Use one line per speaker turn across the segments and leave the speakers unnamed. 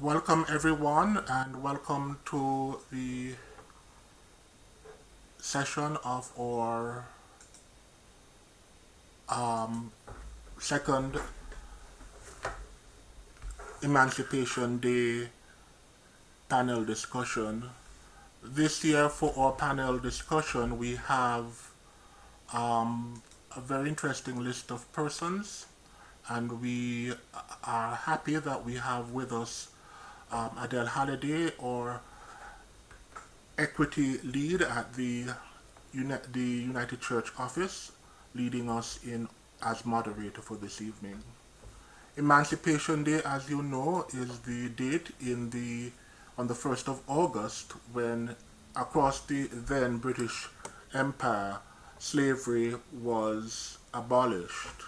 Welcome everyone and welcome to the session of our um, second Emancipation Day panel discussion. This year for our panel discussion we have um, a very interesting list of persons and we are happy that we have with us um, Adele Halliday or equity lead at the, Uni the United Church office leading us in as moderator for this evening. Emancipation Day, as you know, is the date in the on the 1st of August when across the then British Empire slavery was abolished.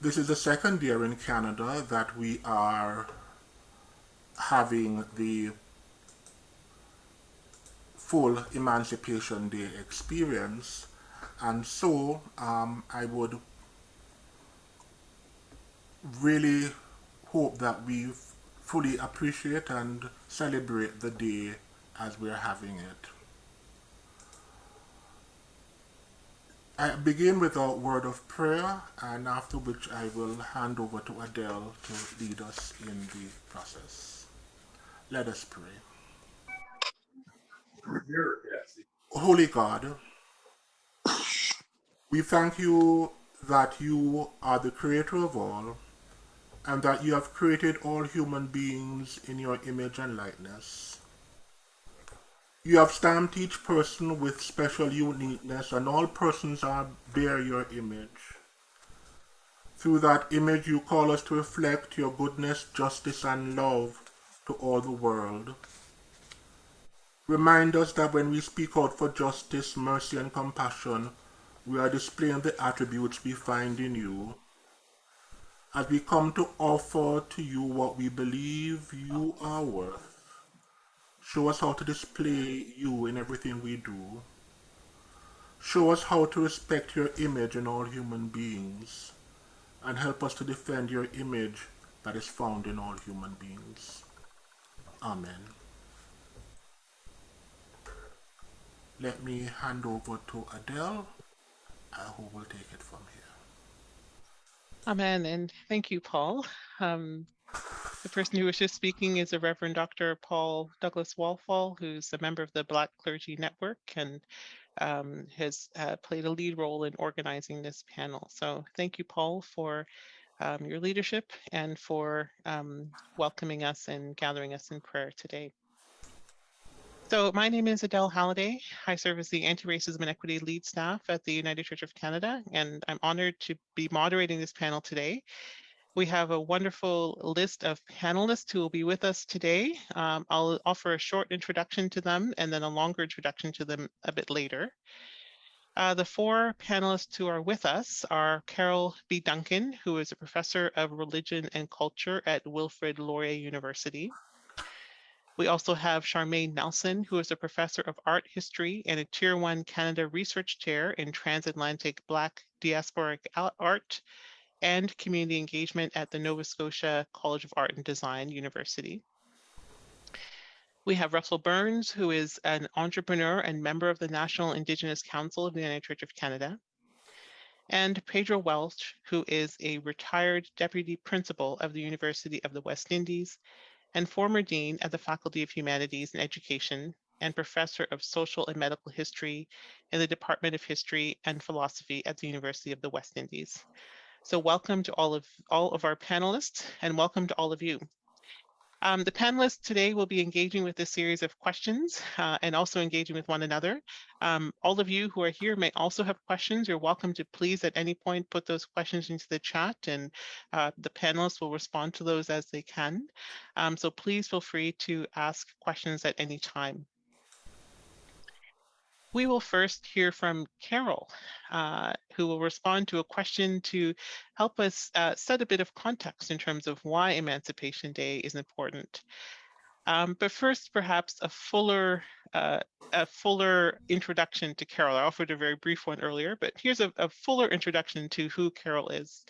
This is the second year in Canada that we are having the full Emancipation Day experience and so um, I would really hope that we fully appreciate and celebrate the day as we're having it. I begin with a word of prayer and after which I will hand over to Adele to lead us in the process. Let us pray. Holy God, we thank you that you are the creator of all and that you have created all human beings in your image and likeness. You have stamped each person with special uniqueness and all persons are bear your image. Through that image you call us to reflect your goodness, justice and love to all the world. Remind us that when we speak out for justice, mercy and compassion, we are displaying the attributes we find in you. As we come to offer to you what we believe you are worth, show us how to display you in everything we do. Show us how to respect your image in all human beings, and help us to defend your image that is found in all human beings. Amen. Let me hand over to Adele, uh, who will take it from here.
Amen, and thank you, Paul. Um, the person who was just speaking is a Reverend Dr. Paul Douglas Walfall, who's a member of the Black Clergy Network and um, has uh, played a lead role in organizing this panel. So thank you, Paul, for um, your leadership and for um, welcoming us and gathering us in prayer today. So my name is Adele Halliday. I serve as the Anti-Racism and Equity Lead Staff at the United Church of Canada, and I'm honored to be moderating this panel today. We have a wonderful list of panelists who will be with us today. Um, I'll offer a short introduction to them and then a longer introduction to them a bit later. Uh, the four panelists who are with us are Carol B. Duncan, who is a professor of religion and culture at Wilfrid Laurier University. We also have Charmaine Nelson, who is a professor of art history and a Tier 1 Canada Research Chair in Transatlantic Black Diasporic Art and Community Engagement at the Nova Scotia College of Art and Design University. We have Russell Burns, who is an entrepreneur and member of the National Indigenous Council of the United Church of Canada, and Pedro Welch, who is a retired deputy principal of the University of the West Indies and former dean of the Faculty of Humanities and Education and professor of social and medical history in the Department of History and Philosophy at the University of the West Indies. So welcome to all of all of our panelists and welcome to all of you. Um, the panelists today will be engaging with a series of questions uh, and also engaging with one another. Um, all of you who are here may also have questions. You're welcome to please at any point put those questions into the chat and uh, the panelists will respond to those as they can. Um, so please feel free to ask questions at any time. We will first hear from Carol, uh, who will respond to a question to help us uh, set a bit of context in terms of why Emancipation Day is important. Um, but first, perhaps a fuller, uh, a fuller introduction to Carol. I offered a very brief one earlier, but here's a, a fuller introduction to who Carol is.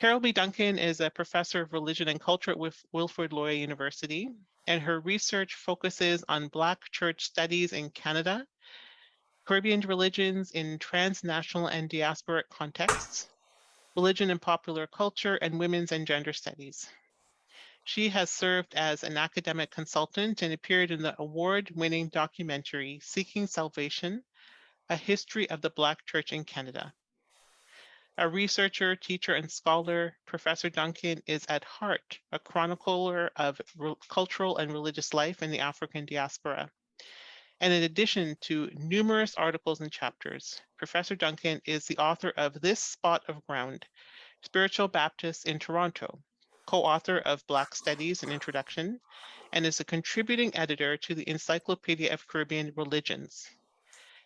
Carol B. Duncan is a professor of religion and culture at Wilfrid Laurier University, and her research focuses on Black church studies in Canada, Caribbean religions in transnational and diasporic contexts, religion and popular culture, and women's and gender studies. She has served as an academic consultant and appeared in the award-winning documentary Seeking Salvation, A History of the Black Church in Canada. A researcher, teacher, and scholar, Professor Duncan is at heart a chronicler of cultural and religious life in the African diaspora. And in addition to numerous articles and chapters, Professor Duncan is the author of This Spot of Ground, Spiritual Baptists in Toronto, co-author of Black Studies and Introduction, and is a contributing editor to the Encyclopedia of Caribbean Religions.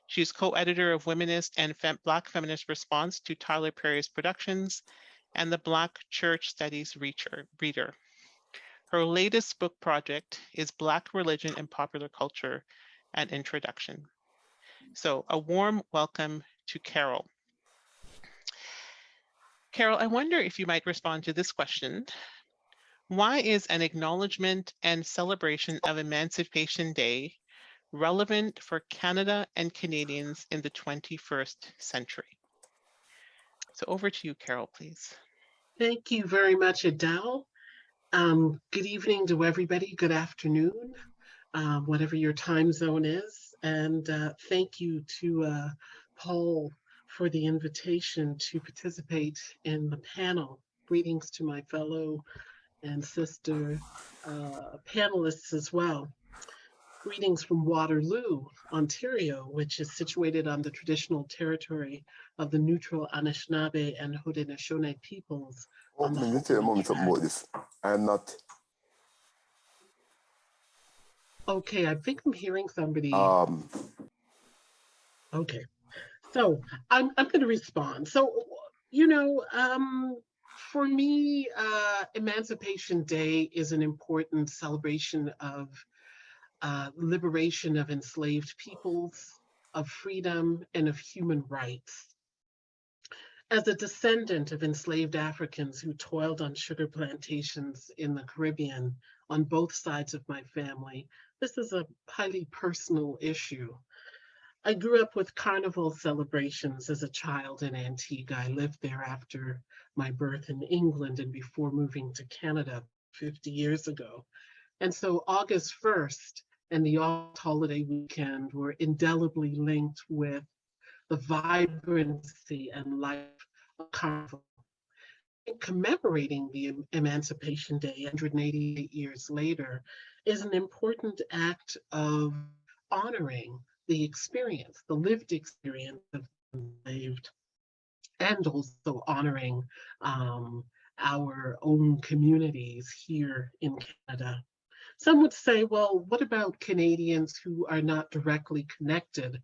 She is co-editor of Womanist and Fem- Black Feminist Response to Tyler Perry's Productions and the Black Church Studies Reader. Her latest book project is Black Religion and Popular Culture, an Introduction. So a warm welcome to Carol. Carol, I wonder if you might respond to this question. Why is an acknowledgement and celebration of Emancipation Day relevant for Canada and Canadians in the 21st century? So over to you, Carol, please.
Thank you very much, Adele. Um, good evening to everybody. Good afternoon, uh, whatever your time zone is. And uh, thank you to uh, Paul for the invitation to participate in the panel. Greetings to my fellow and sister uh, panelists as well. Greetings from Waterloo, Ontario, which is situated on the traditional territory of the neutral Anishinaabe and Haudenosaunee peoples. On the
let me tell you a moment something about
tribe.
this. I'm not
Okay, I think I'm hearing somebody.
um
Okay, so I'm I'm going to respond. So, you know, um, for me, uh, Emancipation Day is an important celebration of uh, liberation of enslaved peoples, of freedom, and of human rights. As a descendant of enslaved Africans who toiled on sugar plantations in the Caribbean on both sides of my family, this is a highly personal issue. I grew up with carnival celebrations as a child in Antigua. I lived there after my birth in England and before moving to Canada 50 years ago. And so August 1st and the August holiday weekend were indelibly linked with the vibrancy and life of carnival. In Commemorating the Emancipation Day 188 years later is an important act of honoring the experience, the lived experience of the enslaved, and also honoring um, our own communities here in Canada. Some would say, well, what about Canadians who are not directly connected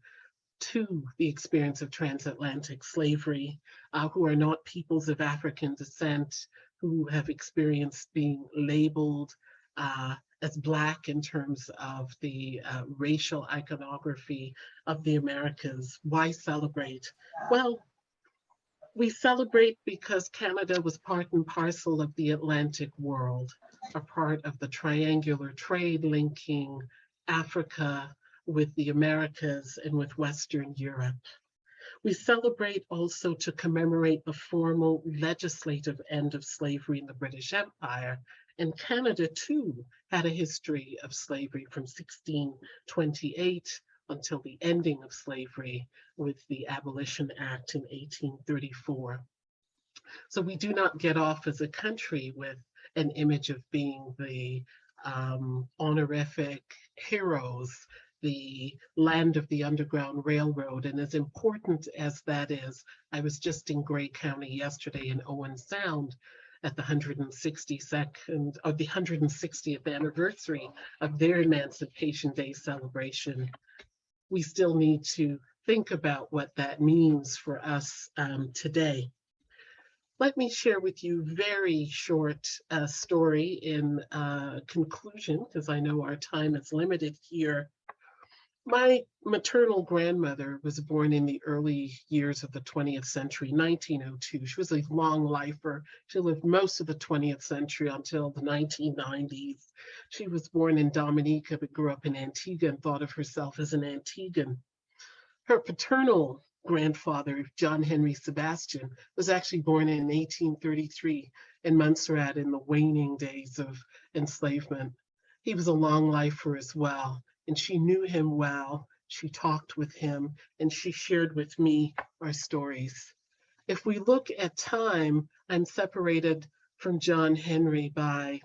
to the experience of transatlantic slavery, uh, who are not peoples of African descent, who have experienced being labeled uh, as Black in terms of the uh, racial iconography of the Americas. Why celebrate? Well, we celebrate because Canada was part and parcel of the Atlantic world, a part of the triangular trade linking Africa with the Americas and with Western Europe. We celebrate also to commemorate the formal legislative end of slavery in the British Empire. And Canada too had a history of slavery from 1628 until the ending of slavery with the Abolition Act in 1834. So we do not get off as a country with an image of being the um, honorific heroes, the land of the Underground Railroad. And as important as that is, I was just in Grey County yesterday in Owen Sound at the 162nd or the 160th anniversary of their Emancipation Day celebration. We still need to think about what that means for us um, today. Let me share with you very short uh, story in uh, conclusion, because I know our time is limited here. My maternal grandmother was born in the early years of the 20th century, 1902. She was a long lifer. She lived most of the 20th century until the 1990s. She was born in Dominica, but grew up in Antigua and thought of herself as an Antiguan. Her paternal grandfather, John Henry Sebastian, was actually born in 1833 in Montserrat in the waning days of enslavement. He was a long lifer as well and she knew him well. She talked with him and she shared with me our stories. If we look at time, I'm separated from John Henry by,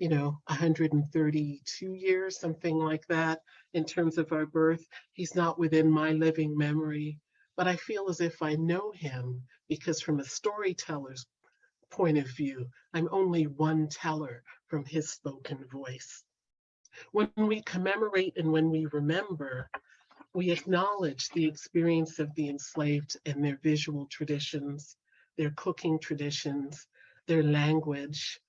you know, 132 years, something like that, in terms of our birth. He's not within my living memory, but I feel as if I know him because from a storyteller's point of view, I'm only one teller from his spoken voice. When we commemorate and when we remember, we acknowledge the experience of the enslaved and their visual traditions, their cooking traditions, their language,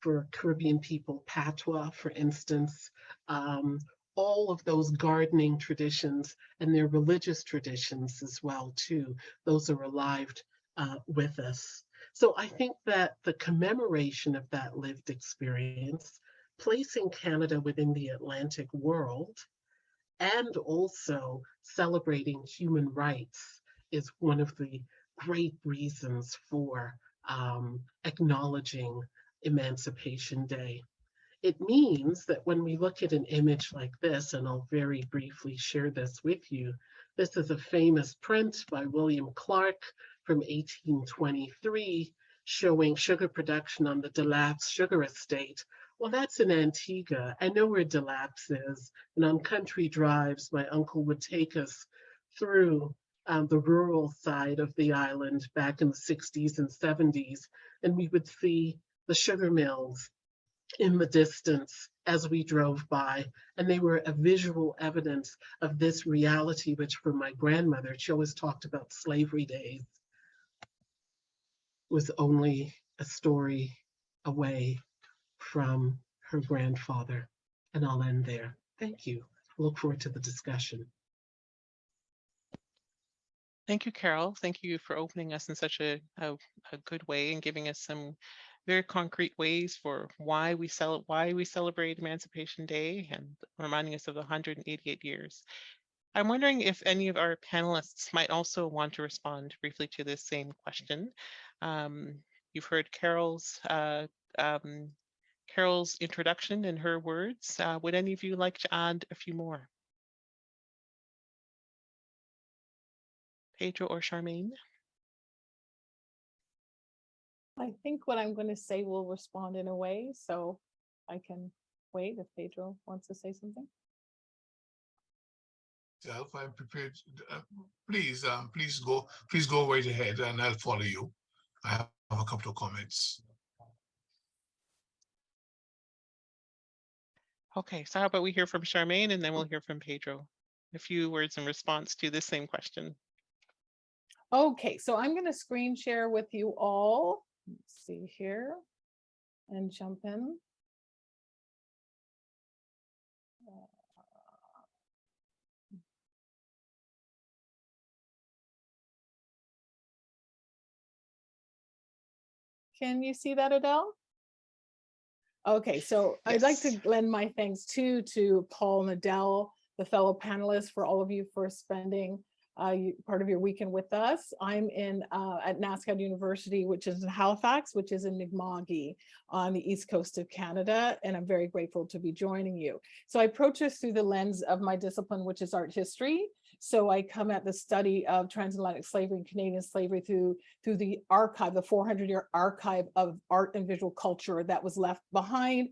for Caribbean people, patois, for instance, um, all of those gardening traditions and their religious traditions as well too. Those are alive uh, with us. So I think that the commemoration of that lived experience placing Canada within the Atlantic world and also celebrating human rights is one of the great reasons for um, acknowledging Emancipation Day. It means that when we look at an image like this, and I'll very briefly share this with you, this is a famous print by William Clark from 1823 showing sugar production on the Delap's sugar estate well, that's in Antigua. I know where Delap's is. And on country drives, my uncle would take us through um, the rural side of the island back in the 60s and 70s. And we would see the sugar mills in the distance as we drove by. And they were a visual evidence of this reality, which for my grandmother, she always talked about slavery days, was only a story away from her grandfather. And I'll end there. Thank you. look forward to the discussion.
Thank you, Carol. Thank you for opening us in such a, a, a, good way and giving us some very concrete ways for why we cel why we celebrate Emancipation Day and reminding us of the 188 years. I'm wondering if any of our panelists might also want to respond briefly to this same question. Um, you've heard Carol's uh, um, Carol's introduction and her words. Uh, would any of you like to add a few more? Pedro or Charmaine?
I think what I'm going to say will respond in a way, so I can wait if Pedro wants to say something.
Self, I'm prepared. Uh, please, um, please go, please go right ahead, and I'll follow you. I have a couple of comments.
Okay, so how about we hear from Charmaine and then we'll mm. hear from Pedro. A few words in response to the same question.
Okay, so I'm going to screen share with you all. Let's see here and jump in. Can you see that, Adele? Okay, so I'd like to lend my thanks too to Paul and Adele, the fellow panelists, for all of you for spending uh, part of your weekend with us. I'm in uh, at NSCAD University, which is in Halifax, which is in Mi'kma'ki on the east coast of Canada, and I'm very grateful to be joining you. So I approach this through the lens of my discipline, which is art history. So I come at the study of transatlantic slavery and Canadian slavery through, through the archive, the 400 year archive of art and visual culture that was left behind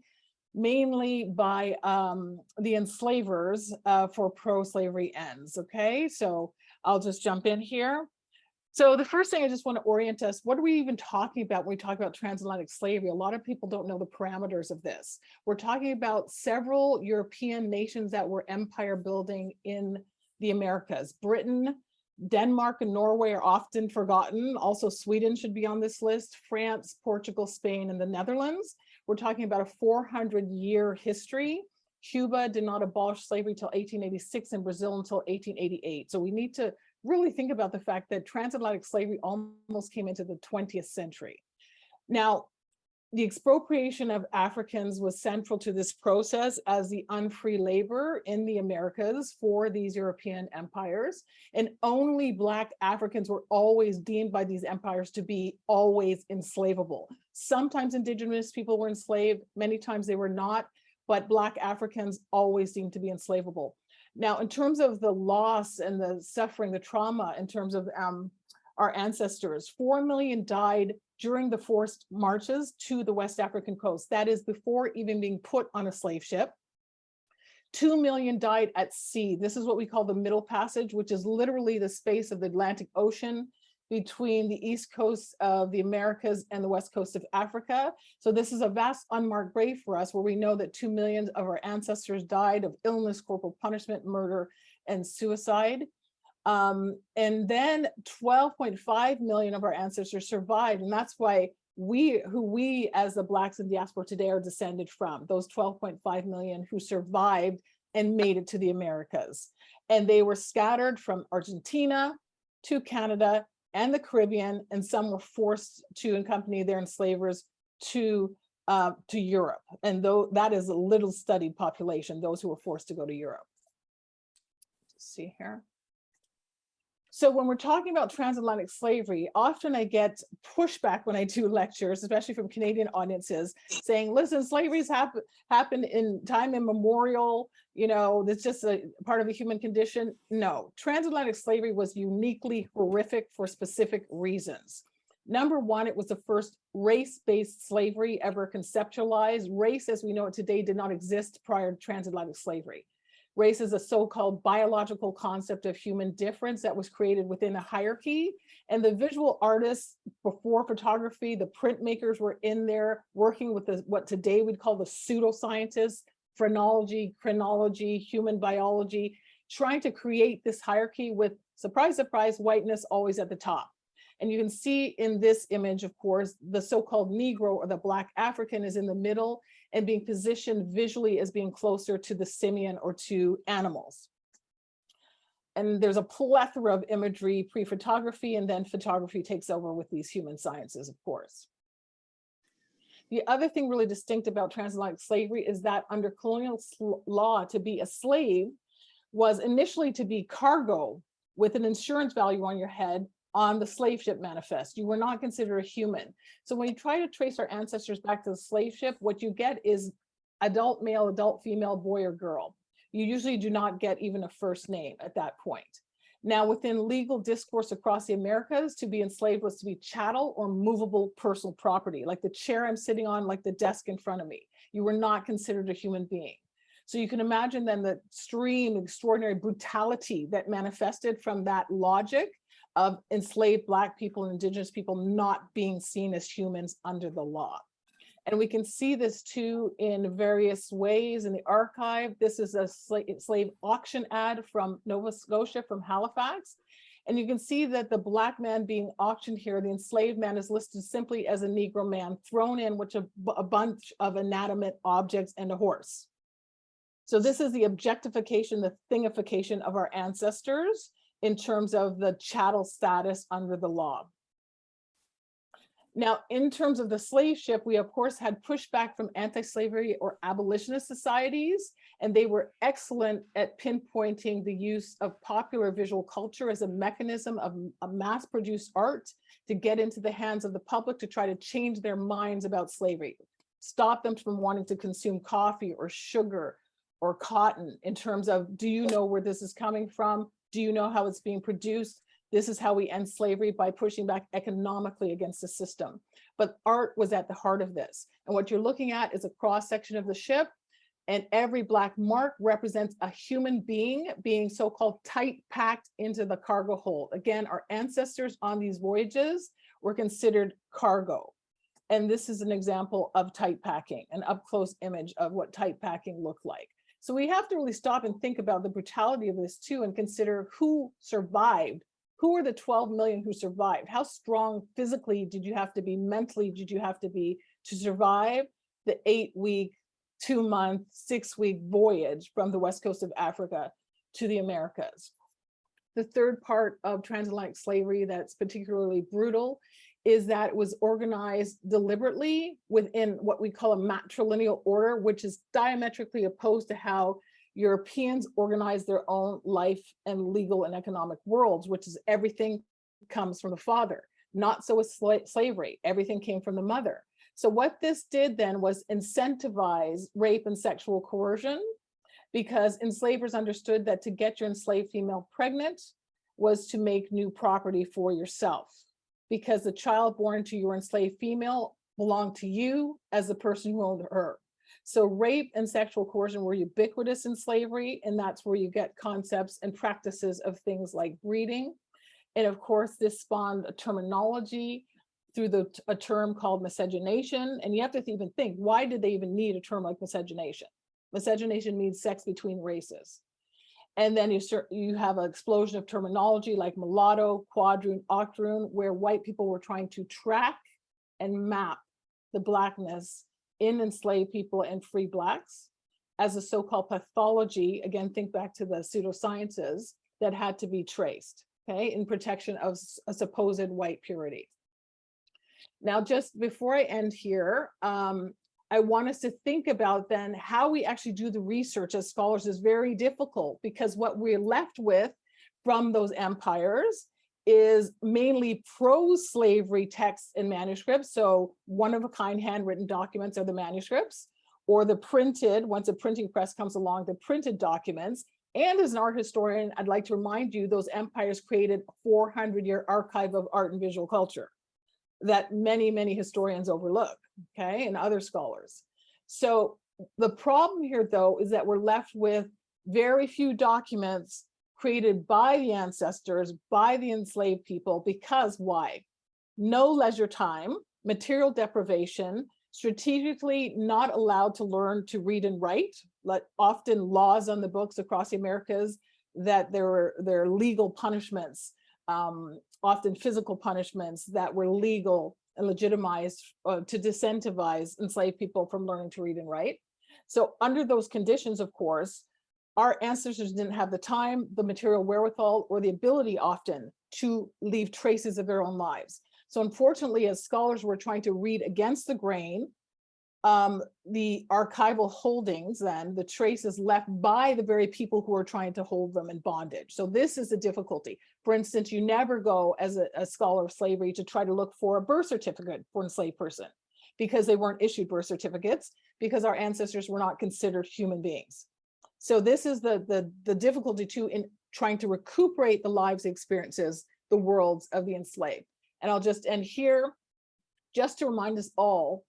mainly by um, the enslavers uh, for pro-slavery ends, okay? So I'll just jump in here. So the first thing I just want to orient us, what are we even talking about when we talk about transatlantic slavery? A lot of people don't know the parameters of this. We're talking about several European nations that were empire building in the Americas. Britain, Denmark and Norway are often forgotten. Also Sweden should be on this list, France, Portugal, Spain, and the Netherlands. We're talking about a 400 year history Cuba did not abolish slavery until 1886 and Brazil until 1888. So we need to really think about the fact that transatlantic slavery almost came into the 20th century. Now, the expropriation of Africans was central to this process as the unfree labor in the Americas for these European empires. And only Black Africans were always deemed by these empires to be always enslavable. Sometimes indigenous people were enslaved, many times they were not, but Black Africans always seemed to be enslavable. Now, in terms of the loss and the suffering, the trauma, in terms of um, our ancestors, 4 million died during the forced marches to the West African coast. That is before even being put on a slave ship. 2 million died at sea. This is what we call the Middle Passage, which is literally the space of the Atlantic Ocean between the east coast of the Americas and the west coast of Africa. So this is a vast unmarked grave for us where we know that 2 million of our ancestors died of illness, corporal punishment, murder, and suicide. Um, and then 12.5 million of our ancestors survived. And that's why we, who we as the Blacks in diaspora today are descended from, those 12.5 million who survived and made it to the Americas. And they were scattered from Argentina to Canada and the Caribbean, and some were forced to accompany their enslavers to uh, to Europe. And though that is a little studied population, those who were forced to go to Europe. Let's see here. So when we're talking about transatlantic slavery, often I get pushback when I do lectures, especially from Canadian audiences, saying, listen, slavery's hap happened in time immemorial, you know, that's just a part of the human condition. No, transatlantic slavery was uniquely horrific for specific reasons. Number one, it was the first race-based slavery ever conceptualized. Race, as we know it today, did not exist prior to transatlantic slavery. Race is a so-called biological concept of human difference that was created within a hierarchy. And the visual artists before photography, the printmakers were in there working with the, what today we'd call the pseudoscientists, phrenology, chronology, human biology, trying to create this hierarchy with, surprise, surprise, whiteness always at the top. And you can see in this image, of course, the so-called Negro or the Black African is in the middle and being positioned visually as being closer to the simian or to animals. And there's a plethora of imagery, pre-photography, and then photography takes over with these human sciences, of course. The other thing really distinct about transatlantic slavery is that under colonial law, to be a slave was initially to be cargo with an insurance value on your head on the slave ship manifest. You were not considered a human. So when you try to trace our ancestors back to the slave ship, what you get is adult male, adult female, boy or girl. You usually do not get even a first name at that point. Now, within legal discourse across the Americas, to be enslaved was to be chattel or movable personal property, like the chair I'm sitting on, like the desk in front of me. You were not considered a human being. So you can imagine then the extreme, extraordinary brutality that manifested from that logic of enslaved Black people and Indigenous people not being seen as humans under the law. And we can see this too in various ways in the archive. This is a slave auction ad from Nova Scotia, from Halifax. And you can see that the black man being auctioned here, the enslaved man is listed simply as a Negro man thrown in with a, a bunch of inanimate objects and a horse. So this is the objectification, the thingification of our ancestors in terms of the chattel status under the law. Now, in terms of the slave ship, we of course had pushback from anti-slavery or abolitionist societies, and they were excellent at pinpointing the use of popular visual culture as a mechanism of a mass-produced art to get into the hands of the public to try to change their minds about slavery, stop them from wanting to consume coffee or sugar or cotton in terms of, do you know where this is coming from? Do you know how it's being produced? This is how we end slavery by pushing back economically against the system. But art was at the heart of this. And what you're looking at is a cross section of the ship and every black mark represents a human being being so-called tight packed into the cargo hold. Again, our ancestors on these voyages were considered cargo. And this is an example of tight packing, an up close image of what tight packing looked like. So we have to really stop and think about the brutality of this too and consider who survived. Who are the 12 million who survived? How strong physically did you have to be, mentally did you have to be to survive the eight week two month, six week voyage from the west coast of Africa to the Americas. The third part of transatlantic slavery that's particularly brutal is that it was organized deliberately within what we call a matrilineal order, which is diametrically opposed to how Europeans organize their own life and legal and economic worlds, which is everything comes from the father. Not so with sla slavery, everything came from the mother. So what this did then was incentivize rape and sexual coercion because enslavers understood that to get your enslaved female pregnant was to make new property for yourself because the child born to your enslaved female belonged to you as the person who owned her. So rape and sexual coercion were ubiquitous in slavery, and that's where you get concepts and practices of things like breeding. And of course, this spawned a terminology through the a term called miscegenation. And you have to even think, why did they even need a term like miscegenation? Miscegenation means sex between races. And then you start, you have an explosion of terminology like mulatto, quadroon, octoroon, where white people were trying to track and map the blackness in enslaved people and free blacks as a so-called pathology. Again, think back to the pseudosciences that had to be traced, okay, in protection of a supposed white purity. Now, just before I end here, um, I want us to think about then how we actually do the research as scholars is very difficult because what we're left with from those empires is mainly pro-slavery texts and manuscripts. So one of a kind handwritten documents are the manuscripts or the printed, once a printing press comes along, the printed documents. And as an art historian, I'd like to remind you, those empires created a 400 year archive of art and visual culture that many, many historians overlook, okay, and other scholars. So the problem here, though, is that we're left with very few documents created by the ancestors, by the enslaved people, because why? No leisure time, material deprivation, strategically not allowed to learn to read and write, like often laws on the books across the Americas that there were there are legal punishments um, often physical punishments that were legal and legitimized uh, to disincentivize enslaved people from learning to read and write. So under those conditions, of course, our ancestors didn't have the time, the material wherewithal, or the ability often to leave traces of their own lives. So unfortunately, as scholars were trying to read against the grain um, the archival holdings then, the traces left by the very people who are trying to hold them in bondage. So this is a difficulty. For instance, you never go as a, a scholar of slavery to try to look for a birth certificate for an enslaved person because they weren't issued birth certificates because our ancestors were not considered human beings. So this is the, the, the difficulty too in trying to recuperate the lives, experiences, the worlds of the enslaved. And I'll just end here just to remind us all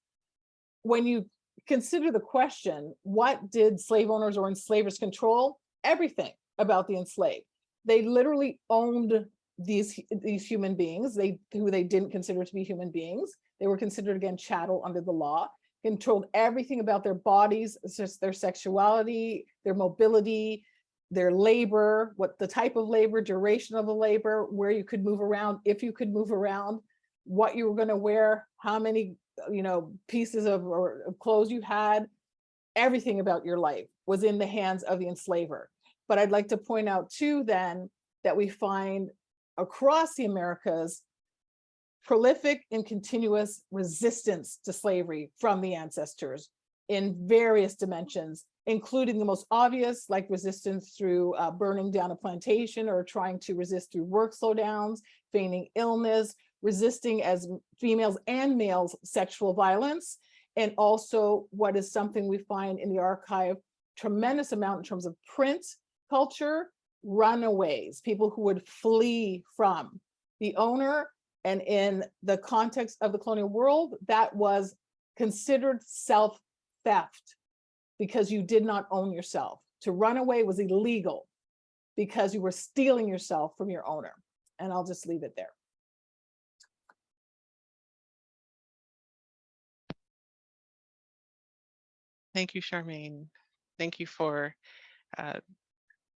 when you consider the question, what did slave owners or enslavers control? Everything about the enslaved. They literally owned these, these human beings, they who they didn't consider to be human beings. They were considered again chattel under the law, controlled everything about their bodies, just their sexuality, their mobility, their labor, what the type of labor, duration of the labor, where you could move around, if you could move around, what you were going to wear, how many you know, pieces of, or of clothes you had, everything about your life was in the hands of the enslaver. But I'd like to point out too then that we find across the Americas prolific and continuous resistance to slavery from the ancestors in various dimensions, including the most obvious, like resistance through uh, burning down a plantation or trying to resist through work slowdowns, feigning illness, resisting as females and males sexual violence, and also what is something we find in the archive tremendous amount in terms of print culture, runaways, people who would flee from the owner. And in the context of the colonial world, that was considered self-theft because you did not own yourself. To run away was illegal because you were stealing yourself from your owner. And I'll just leave it there.
Thank you, Charmaine. Thank you for uh,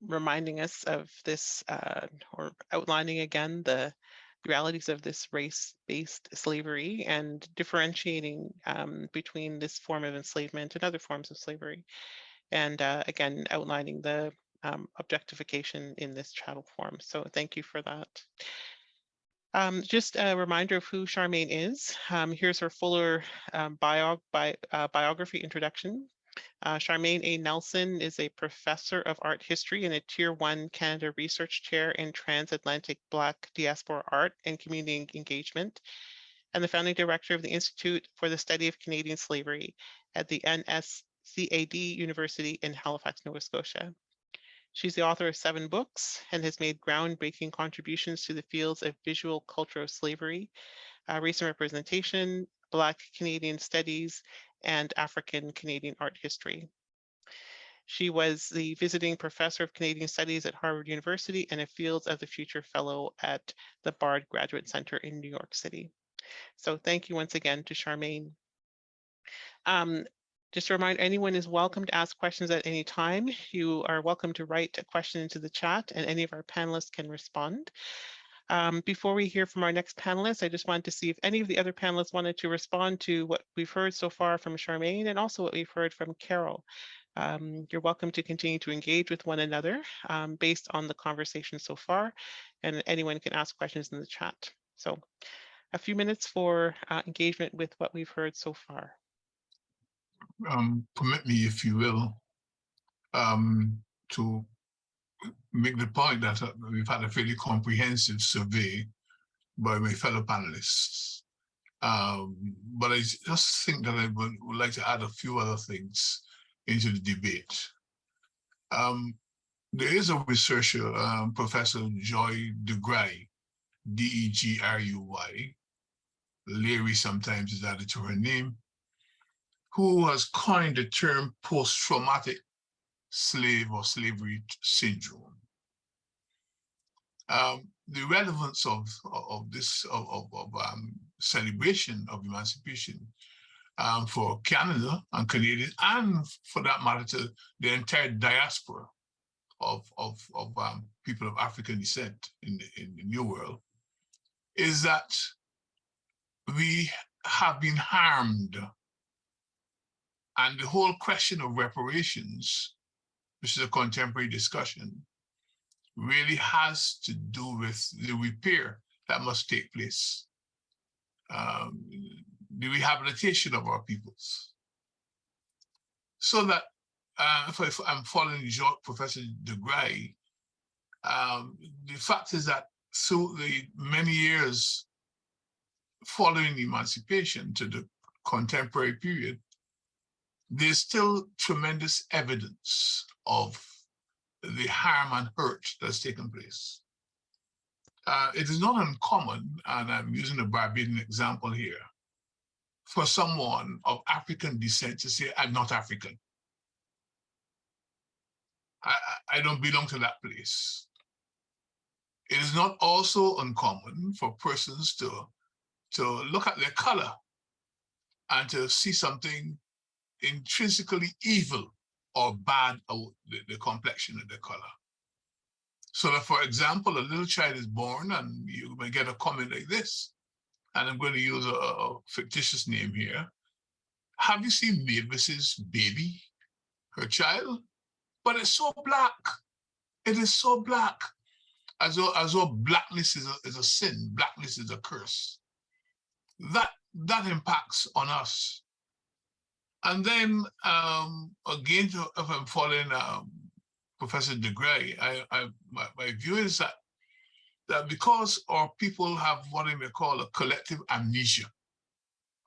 reminding us of this uh, or outlining again the realities of this race-based slavery and differentiating um, between this form of enslavement and other forms of slavery. And uh, again, outlining the um, objectification in this chattel form. So thank you for that. Um, just a reminder of who Charmaine is. Um, here's her fuller um, bio, bi uh, biography introduction. Uh, Charmaine A. Nelson is a professor of art history and a Tier 1 Canada Research Chair in Transatlantic Black Diaspora Art and Community Engagement, and the founding director of the Institute for the Study of Canadian Slavery at the NSCAD University in Halifax, Nova Scotia. She's the author of seven books and has made groundbreaking contributions to the fields of visual cultural slavery, uh, representation, Black Canadian studies, and African Canadian art history. She was the visiting professor of Canadian studies at Harvard University and a Fields of the Future Fellow at the Bard Graduate Center in New York City. So thank you once again to Charmaine. Um, just a reminder, anyone is welcome to ask questions at any time. You are welcome to write a question into the chat and any of our panelists can respond. Um, before we hear from our next panelist, I just wanted to see if any of the other panelists wanted to respond to what we've heard so far from Charmaine and also what we've heard from Carol. Um, you're welcome to continue to engage with one another um, based on the conversation so far, and anyone can ask questions in the chat. So a few minutes for uh, engagement with what we've heard so far
um, permit me, if you will, um, to make the point that uh, we've had a fairly comprehensive survey by my fellow panelists. Um, but I just think that I would, would, like to add a few other things into the debate. Um, there is a researcher, um, Professor Joy DeGruy, D-E-G-R-U-Y. Leary sometimes is added to her name who has coined the term post-traumatic slave or slavery syndrome. Um, the relevance of, of this of, of, of um, celebration of emancipation um, for Canada and Canadians, and for that matter to the entire diaspora of, of, of um, people of African descent in in the New World, is that we have been harmed and the whole question of reparations, which is a contemporary discussion, really has to do with the repair that must take place, um, the rehabilitation of our peoples. So that, uh, if, if, I'm following Professor DeGruy, um, the fact is that through the many years following emancipation to the contemporary period, there's still tremendous evidence of the harm and hurt that's taken place. Uh, it is not uncommon, and I'm using a Barbadian example here, for someone of African descent to say, I'm not African. I, I don't belong to that place. It is not also uncommon for persons to, to look at their color and to see something intrinsically evil or bad or the, the complexion of the color. So that, for example, a little child is born and you may get a comment like this, and I'm going to use a, a fictitious name here. Have you seen Mavis's baby, her child? But it's so black. It is so black. As though, as though blackness is a, is a sin, blackness is a curse. That, that impacts on us and then um, again, if I'm following um, Professor DeGruy, I, I, my, my view is that that because our people have what I may call a collective amnesia,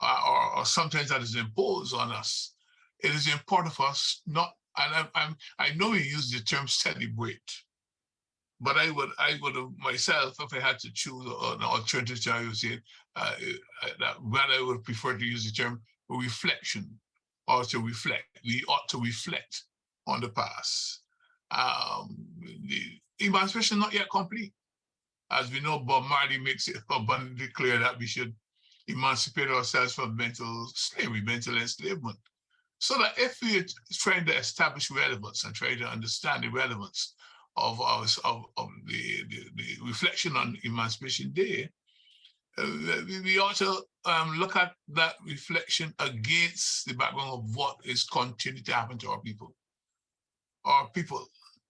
uh, or, or, sometimes that is imposed on us, it is important for us not, and I, I'm, I know you use the term celebrate, but I would, I would have myself, if I had to choose an alternative, I would say uh, uh that rather I would prefer to use the term reflection or to reflect. We ought to reflect on the past. Um, the emancipation not yet complete. As we know, Bob Marley makes it abundantly clear that we should emancipate ourselves from mental slavery, mental enslavement. So that if we're trying to establish relevance and try to understand the relevance of, our, of, of the, the, the reflection on Emancipation Day, we, to um, look at that reflection against the background of what is continuing to happen to our people. Our people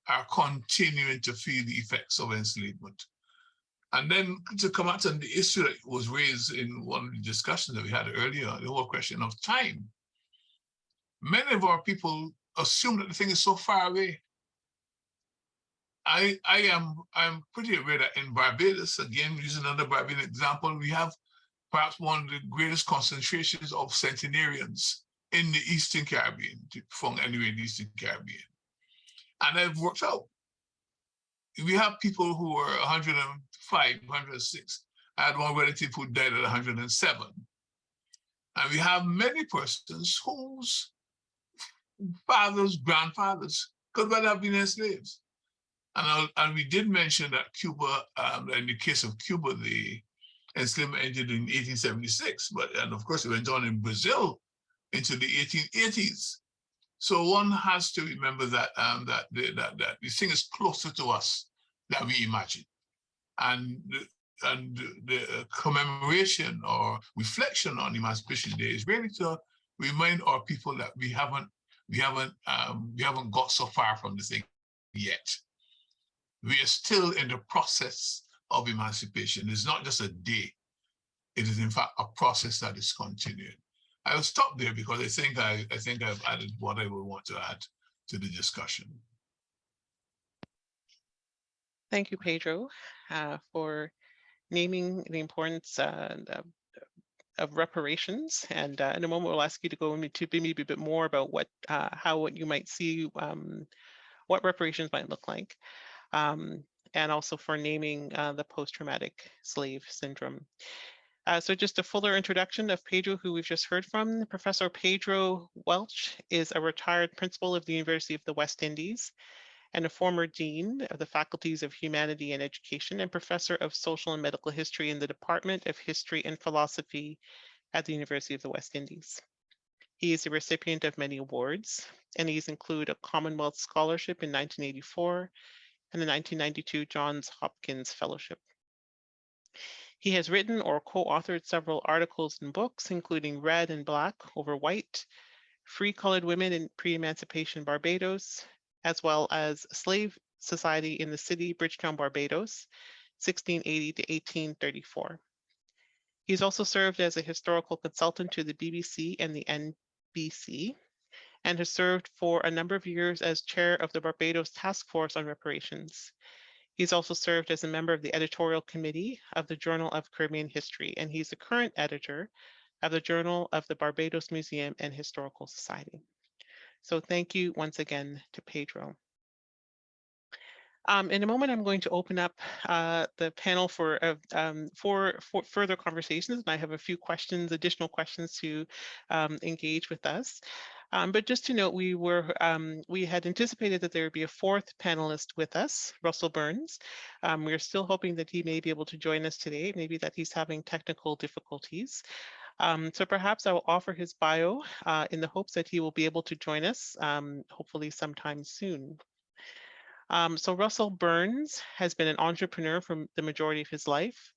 are continuing to feel the effects of enslavement. And then to come out to the issue that was raised in one of the discussions that we had earlier, the whole question of time. Many of our people assume that the thing is so far away. I I am I'm pretty aware that in Barbados, again using another Barbadian example, we have perhaps one of the greatest concentrations of centenarians in the Eastern Caribbean, from anywhere in the Eastern Caribbean. And I've worked out. We have people who are 105, 106. I had one relative who died at 107. And we have many persons whose fathers, grandfathers could well have been enslaved. And, and we did mention that Cuba, um, in the case of Cuba, the enslavement ended in 1876, but and of course it went on in Brazil into the 1880s. So one has to remember that um, that, the, that that this thing is closer to us than we imagine, and and the commemoration or reflection on Emancipation Day is really to remind our people that we haven't we haven't um, we haven't got so far from the thing yet we are still in the process of emancipation. It's not just a day. It is in fact a process that is continuing. I will stop there because I think I, I think I've added what I would want to add to the discussion.
Thank you, Pedro, uh, for naming the importance uh, of, of reparations. And uh, in a moment, we'll ask you to go into maybe a bit more about what, uh, how what you might see, um, what reparations might look like um, and also for naming uh, the post-traumatic slave syndrome. Uh, so just a fuller introduction of Pedro, who we've just heard from. Professor Pedro Welch is a retired principal of the University of the West Indies and a former dean of the Faculties of Humanity and Education and professor of social and medical history in the Department of History and Philosophy at the University of the West Indies. He is a recipient of many awards, and these include a Commonwealth Scholarship in 1984, and the 1992 Johns Hopkins Fellowship. He has written or co-authored several articles and books, including Red and Black over White, Free Colored Women in Pre-Emancipation Barbados, as well as Slave Society in the City, Bridgetown, Barbados, 1680 to 1834. He's also served as a historical consultant to the BBC and the NBC, and has served for a number of years as chair of the Barbados Task Force on Reparations. He's also served as a member of the editorial committee of the Journal of Caribbean History, and he's the current editor of the Journal of the Barbados Museum and Historical Society. So thank you once again to Pedro. Um, in a moment, I'm going to open up uh, the panel for, uh, um, for, for further conversations, and I have a few questions, additional questions to um, engage with us. Um, but just to note, we were um, we had anticipated that there would be a fourth panelist with us, Russell Burns. Um, we're still hoping that he may be able to join us today, maybe that he's having technical difficulties. Um, so perhaps I will offer his bio uh, in the hopes that he will be able to join us, um, hopefully sometime soon. Um, so Russell Burns has been an entrepreneur for the majority of his life.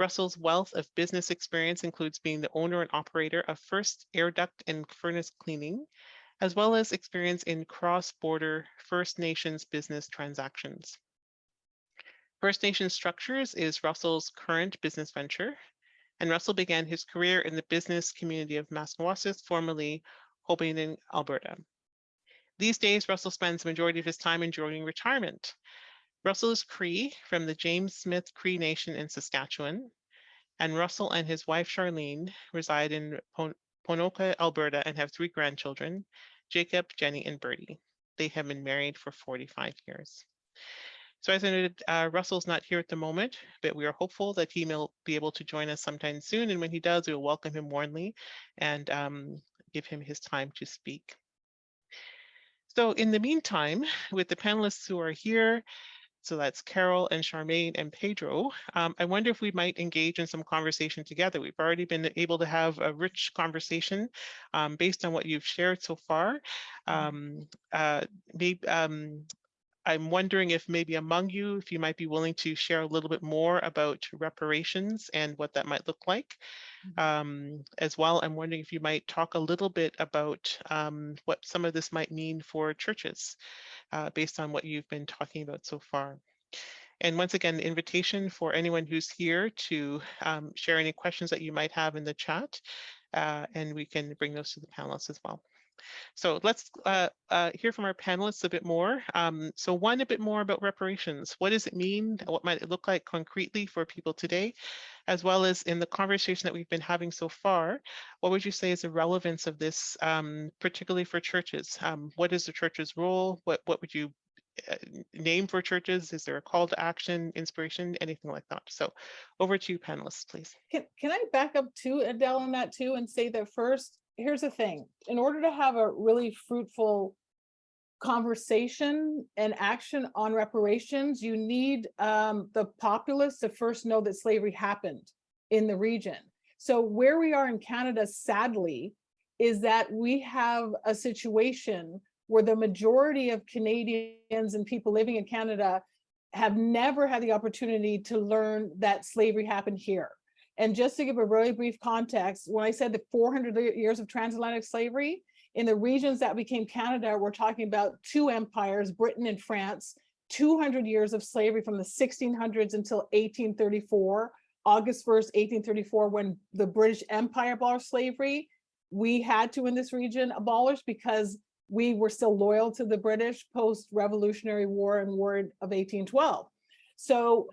Russell's wealth of business experience includes being the owner and operator of First Air Duct and Furnace Cleaning, as well as experience in cross-border First Nations business transactions. First Nations Structures is Russell's current business venture, and Russell began his career in the business community of Maskwacis, formerly Hobbema, Alberta. These days, Russell spends the majority of his time enjoying retirement, Russell is Cree from the James Smith Cree Nation in Saskatchewan, and Russell and his wife Charlene reside in Ponoka, Alberta, and have three grandchildren, Jacob, Jenny, and Bertie. They have been married for 45 years. So as I noted, uh, Russell's not here at the moment, but we are hopeful that he will be able to join us sometime soon. And when he does, we will welcome him warmly and um, give him his time to speak. So in the meantime, with the panelists who are here, so that's Carol and Charmaine and Pedro. Um, I wonder if we might engage in some conversation together. We've already been able to have a rich conversation um, based on what you've shared so far. Mm-hmm. Um, uh, maybe, um, I'm wondering if maybe among you, if you might be willing to share a little bit more about reparations and what that might look like. Um, as well, I'm wondering if you might talk a little bit about um, what some of this might mean for churches uh, based on what you've been talking about so far. And once again, invitation for anyone who's here to um, share any questions that you might have in the chat, uh, and we can bring those to the panelists as well. So let's uh, uh, hear from our panelists a bit more. Um, so one, a bit more about reparations. What does it mean? What might it look like concretely for people today? As well as in the conversation that we've been having so far, what would you say is the relevance of this, um, particularly for churches? Um, what is the church's role? What, what would you uh, name for churches? Is there a call to action, inspiration, anything like that? So over to you panelists, please.
Can, can I back up to Adele on that too and say that first, here's the thing, in order to have a really fruitful conversation and action on reparations, you need um, the populace to first know that slavery happened in the region. So where we are in Canada, sadly, is that we have a situation where the majority of Canadians and people living in Canada have never had the opportunity to learn that slavery happened here. And just to give a really brief context, when I said the 400 years of transatlantic slavery, in the regions that became Canada, we're talking about two empires, Britain and France, 200 years of slavery from the 1600s until 1834, August 1st, 1834, when the British Empire abolished slavery. We had to in this region abolish because we were still loyal to the British post-Revolutionary War and War of 1812. So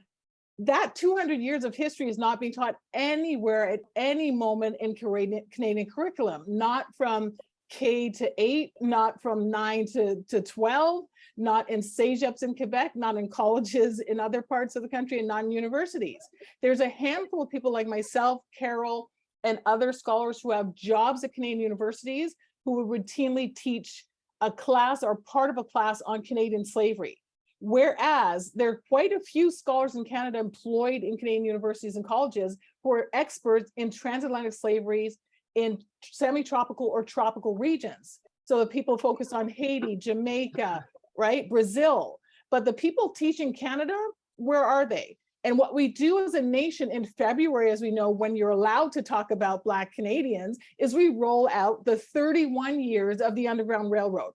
that 200 years of history is not being taught anywhere at any moment in Canadian, curriculum, not from K to eight, not from nine to, to 12, not in CEGEPs in Quebec, not in colleges in other parts of the country and not in universities. There's a handful of people like myself, Carol, and other scholars who have jobs at Canadian universities who would routinely teach a class or part of a class on Canadian slavery. Whereas there are quite a few scholars in Canada employed in Canadian universities and colleges who are experts in transatlantic slaveries in semi-tropical or tropical regions. So the people focus on Haiti, Jamaica, right, Brazil. But the people teaching Canada, where are they? And what we do as a nation in February, as we know, when you're allowed to talk about Black Canadians, is we roll out the 31 years of the Underground Railroad,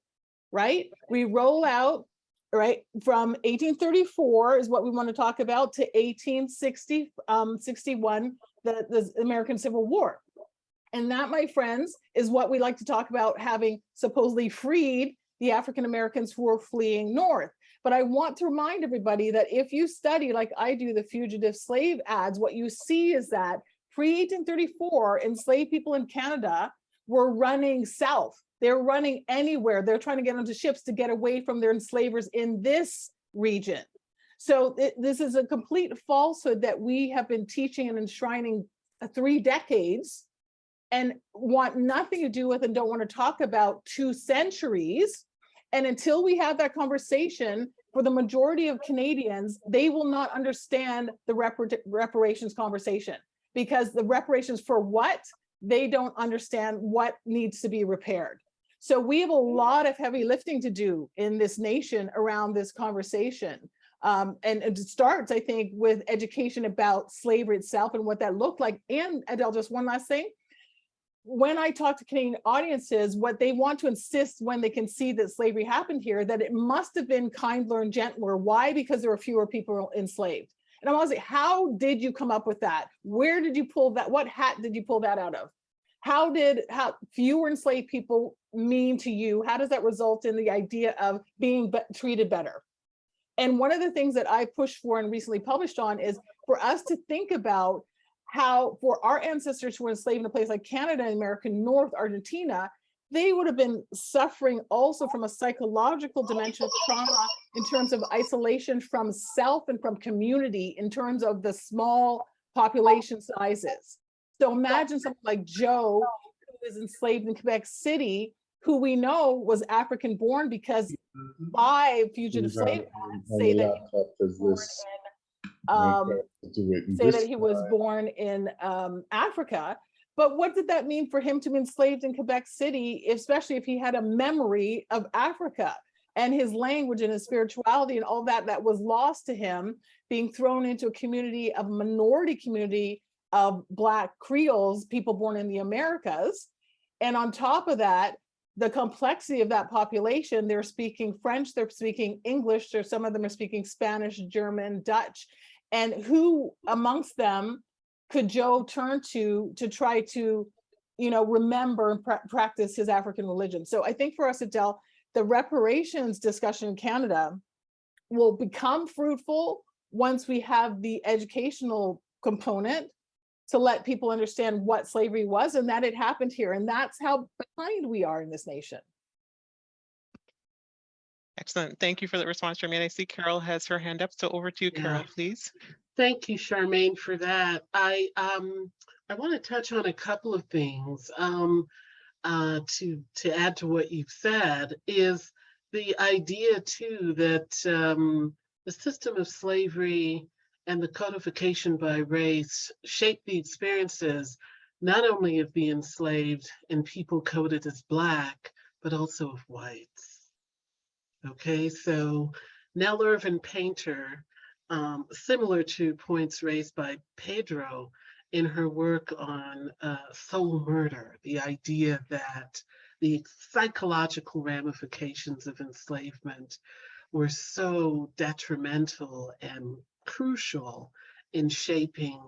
right? We roll out, right, from 1834 is what we want to talk about to 1860, um, 61, the, the American Civil War. And that, my friends, is what we like to talk about having supposedly freed the African Americans who were fleeing north. But I want to remind everybody that if you study, like I do, the fugitive slave ads, what you see is that pre-1834, enslaved people in Canada were running south. They're running anywhere. They're trying to get onto ships to get away from their enslavers in this region. So it, this is a complete falsehood that we have been teaching and enshrining uh, three decades and want nothing to do with and don't want to talk about two centuries. And until we have that conversation, for the majority of Canadians, they will not understand the repar reparations conversation because the reparations for what? They don't understand what needs to be repaired. So we have a lot of heavy lifting to do in this nation around this conversation. Um, and it starts, I think, with education about slavery itself and what that looked like. And Adele, just one last thing, when I talk to Canadian audiences, what they want to insist when they can see that slavery happened here, that it must have been kinder and gentler. Why? Because there were fewer people enslaved. And I'm always like, how did you come up with that? Where did you pull that? What hat did you pull that out of? How did how fewer enslaved people mean to you? How does that result in the idea of being be treated better? And one of the things that I pushed for and recently published on is for us to think about how for our ancestors who were enslaved in a place like Canada and American North, Argentina, they would have been suffering also from a psychological dimension of trauma in terms of isolation from self and from community in terms of the small population sizes. So imagine something like Joe, who was enslaved in Quebec City, who we know was African born because five fugitive slave say that um, say that he was born in um, Africa. But what did that mean for him to be enslaved in Quebec City, especially if he had a memory of Africa? and his language and his spirituality and all that that was lost to him being thrown into a community of minority community of black creoles people born in the americas and on top of that the complexity of that population they're speaking french they're speaking english or some of them are speaking spanish german dutch. And who amongst them could joe turn to to try to you know remember and pra practice his african religion? So i think for us adele the reparations discussion in Canada will become fruitful once we have the educational component to let people understand what slavery was and that it happened here. And that's how behind we are in this nation.
Excellent. Thank you for that response, Charmaine. I see Carol has her hand up. So over to you,
Yeah.
Carol, please.
Thank you, Charmaine, for that. I um I want to touch on a couple of things. Um, uh, to to add to what you've said is the idea too that um, the system of slavery and the codification by race shape the experiences not only of the enslaved and people coded as black, but also of whites. Okay, so Nell Irvin Painter, um, similar to points raised by Pedro, in her work on uh, soul murder, the idea that the psychological ramifications of enslavement were so detrimental and crucial in shaping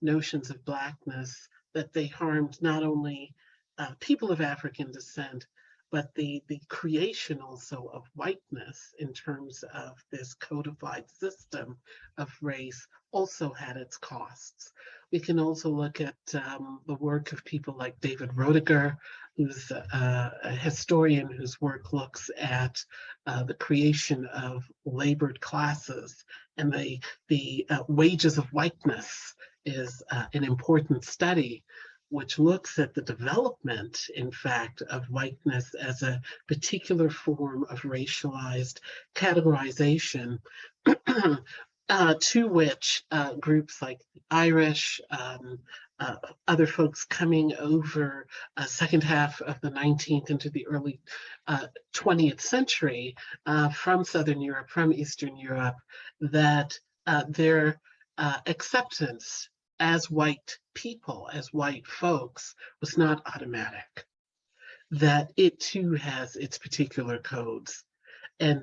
notions of blackness that they harmed not only uh, people of African descent, but the, the creation also of whiteness in terms of this codified system of race also had its costs. We can also look at um, the work of people like David Roediger, who's a, a historian whose work looks at uh, the creation of labored classes and the, the uh, wages of whiteness is uh, an important study which looks at the development, in fact, of whiteness as a particular form of racialized categorization uh, to which uh, groups like the Irish, um, uh, other folks coming over uh, second half of the 19th into the early 20th uh, century uh, from Southern Europe, from Eastern Europe, that their acceptance as white people, as white folks, was not automatic. That it too has its particular codes. And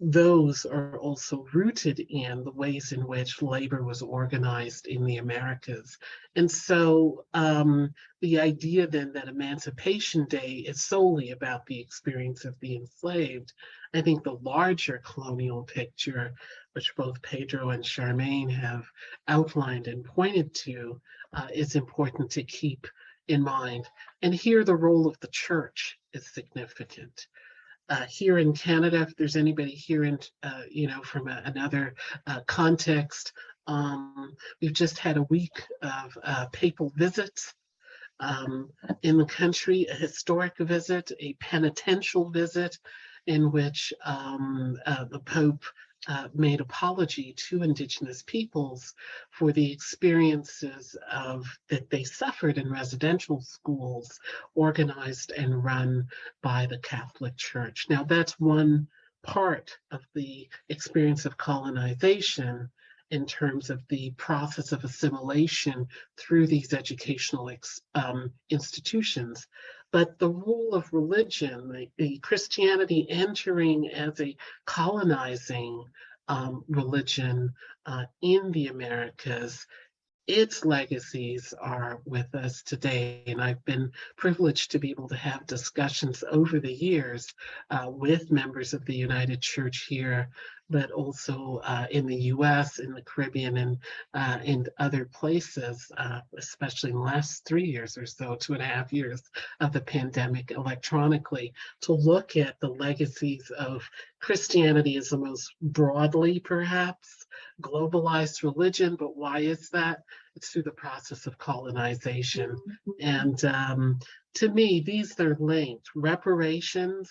those are also rooted in the ways in which labor was organized in the Americas. And so um, the idea then that Emancipation Day is solely about the experience of the enslaved, I think the larger colonial picture, which both Pedro and Charmaine have outlined and pointed to, uh, is important to keep in mind. And here the role of the church is significant uh, here in Canada, if there's anybody here in, uh, you know, from a, another uh, context, um, we've just had a week of uh, papal visits um, in the country, a historic visit, a penitential visit in which um, uh, the Pope uh, made apology to indigenous peoples for the experiences of that they suffered in residential schools organized and run by the Catholic Church. Now that's one part of the experience of colonization in terms of the process of assimilation through these educational um, institutions. But the role of religion, the, the Christianity entering as a colonizing um, religion uh, in the Americas its legacies are with us today. And I've been privileged to be able to have discussions over the years uh, with members of the United Church here but also uh, in the US, in the Caribbean, and uh, in other places, uh, especially in the last three years or so, two and a half years of the pandemic electronically, to look at the legacies of Christianity as the most broadly, perhaps, globalized religion. But why is that? It's through the process of colonization. And um, to me, these are linked. Reparations,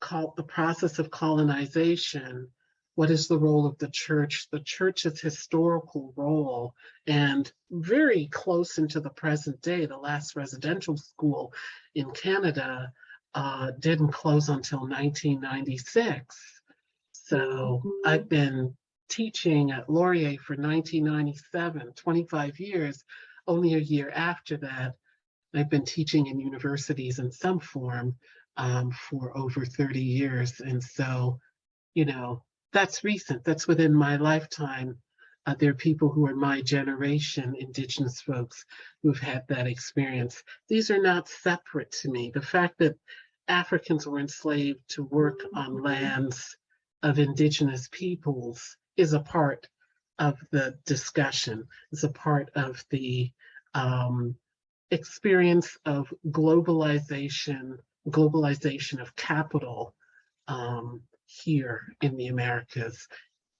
called the process of colonization what is the role of the church, the church's historical role, and very close into the present day, the last residential school in Canada uh, didn't close until 1996. So I've been teaching at Laurier for 1997, 25 years. Only a year after that, I've been teaching in universities in some form um, for over 30 years. And so, you know, that's recent, that's within my lifetime. Uh, there are people who are my generation, indigenous folks, who've had that experience. These are not separate to me. The fact that Africans were enslaved to work on lands of indigenous peoples is a part of the discussion, is a part of the um, experience of globalization, globalization of capital um, here in the Americas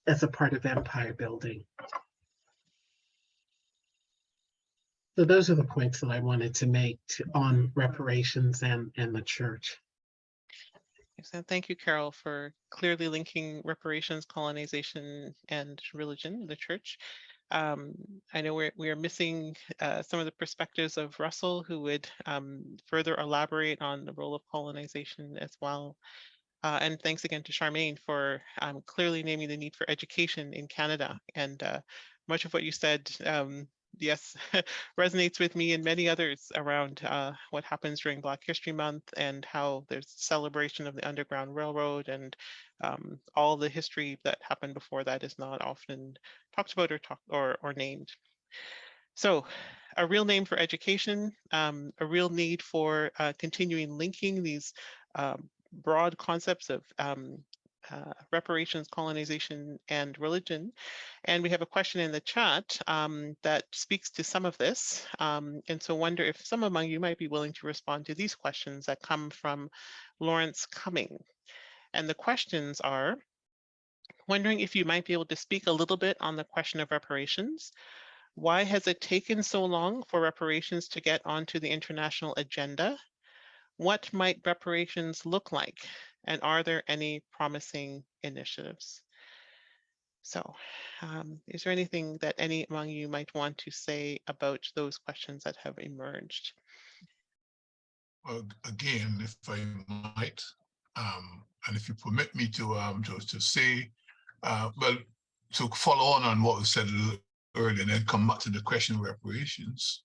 as a part of empire building. So those are the points that I wanted to make to, on reparations and, and the church.
Excellent. Thank you, Carol, for clearly linking reparations, colonization, and religion, the church. Um, I know we're, we are missing uh, some of the perspectives of Russell, who would um, further elaborate on the role of colonization as well. Uh, and thanks again to Charmaine for um, clearly naming the need for education in Canada. And uh, much of what you said um, yes, resonates with me and many others around uh, what happens during Black History Month and how there's celebration of the Underground Railroad and um, all the history that happened before that is not often talked about or talked or, or named. So a real name for education, um, a real need for uh, continuing linking these um, broad concepts of um, uh, reparations, colonization, and religion. And we have a question in the chat um, that speaks to some of this. Um, and so wonder if some among you might be willing to respond to these questions that come from Lawrence Cumming. And the questions are, wondering if you might be able to speak a little bit on the question of reparations. Why has it taken so long for reparations to get onto the international agenda? What might reparations look like? And are there any promising initiatives? So um, is there anything that any among you might want to say about those questions that have emerged?
Well, again, if I might, um, and if you permit me to um, to, to say, uh, well, to follow on on what was said earlier and then come back to the question of reparations,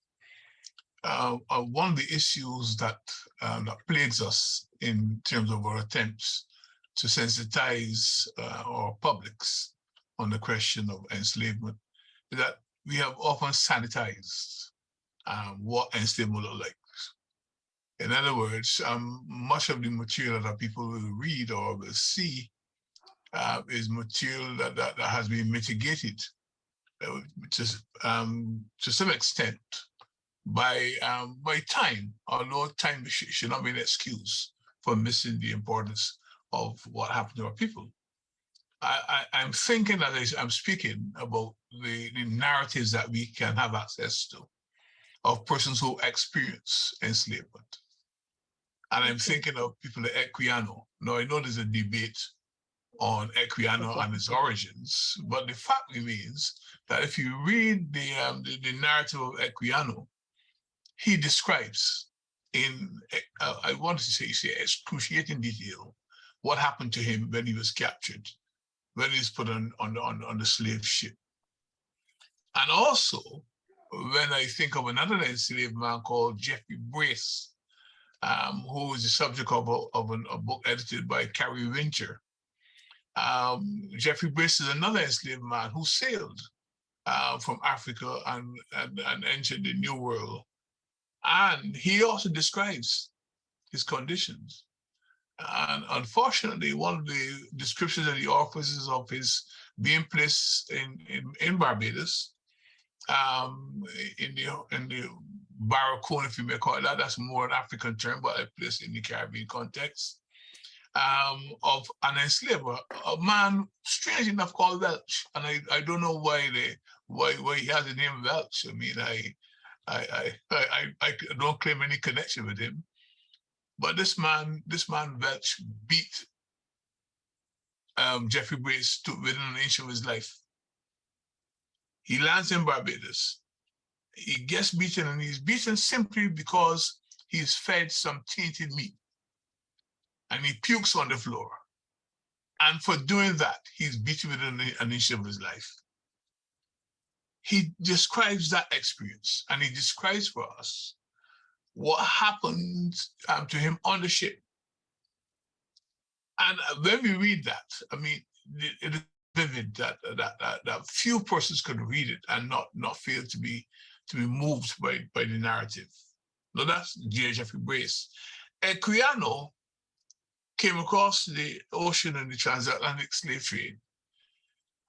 uh, uh, one of the issues that uh, that plagues us in terms of our attempts to sensitize uh, our publics on the question of enslavement is that we have often sanitized um, what enslavement looked like. In other words, um, much of the material that people will read or will see uh, is material that, that, that, has been mitigated uh, to, um, to some extent by um, by time, although time sh should not be an excuse for missing the importance of what happened to our people. I, I, am thinking as I'm speaking about the, the narratives that we can have access to of persons who experience enslavement. And I'm thinking of people like Equiano. Now, I know there's a debate on Equiano and its origins, but the fact remains that if you read the, um, the, the narrative of Equiano, he describes in, uh, I want to say, say excruciating detail what happened to him when he was captured, when he was put on, on, on, on the slave ship. And also, when I think of another enslaved man called Jeffrey Brace, um, who is the subject of a, of an, a book edited by Kari Winter. Um, Jeffrey Brace is another enslaved man who sailed uh, from Africa and, and, and entered the New World and he also describes his conditions. And unfortunately, one of the descriptions that he offers is of his being placed in, in, in Barbados, um, in the in the Barracoon, if you may call it that, that's more an African term, but a place in the Caribbean context, um, of an enslaver, a man, strange enough, called Welch. And I, I don't know why they why why he has the name Welch. I mean, I I, I, I, I don't claim any connection with him. But this man, this man Welch beat um, Jeffrey Brace to within an inch of his life. He lands in Barbados. He gets beaten and he's beaten simply because he's fed some tainted meat. and he pukes on the floor. And for doing that, he's beaten within an inch of his life. He describes that experience and he describes for us what happened um, to him on the ship. And when we read that, I mean, it is vivid that, that, that, that few persons could read it and not, not feel to be to be moved by, by the narrative. Now that's J. Jeffrey Brace. Equiano came across the ocean in the transatlantic slave trade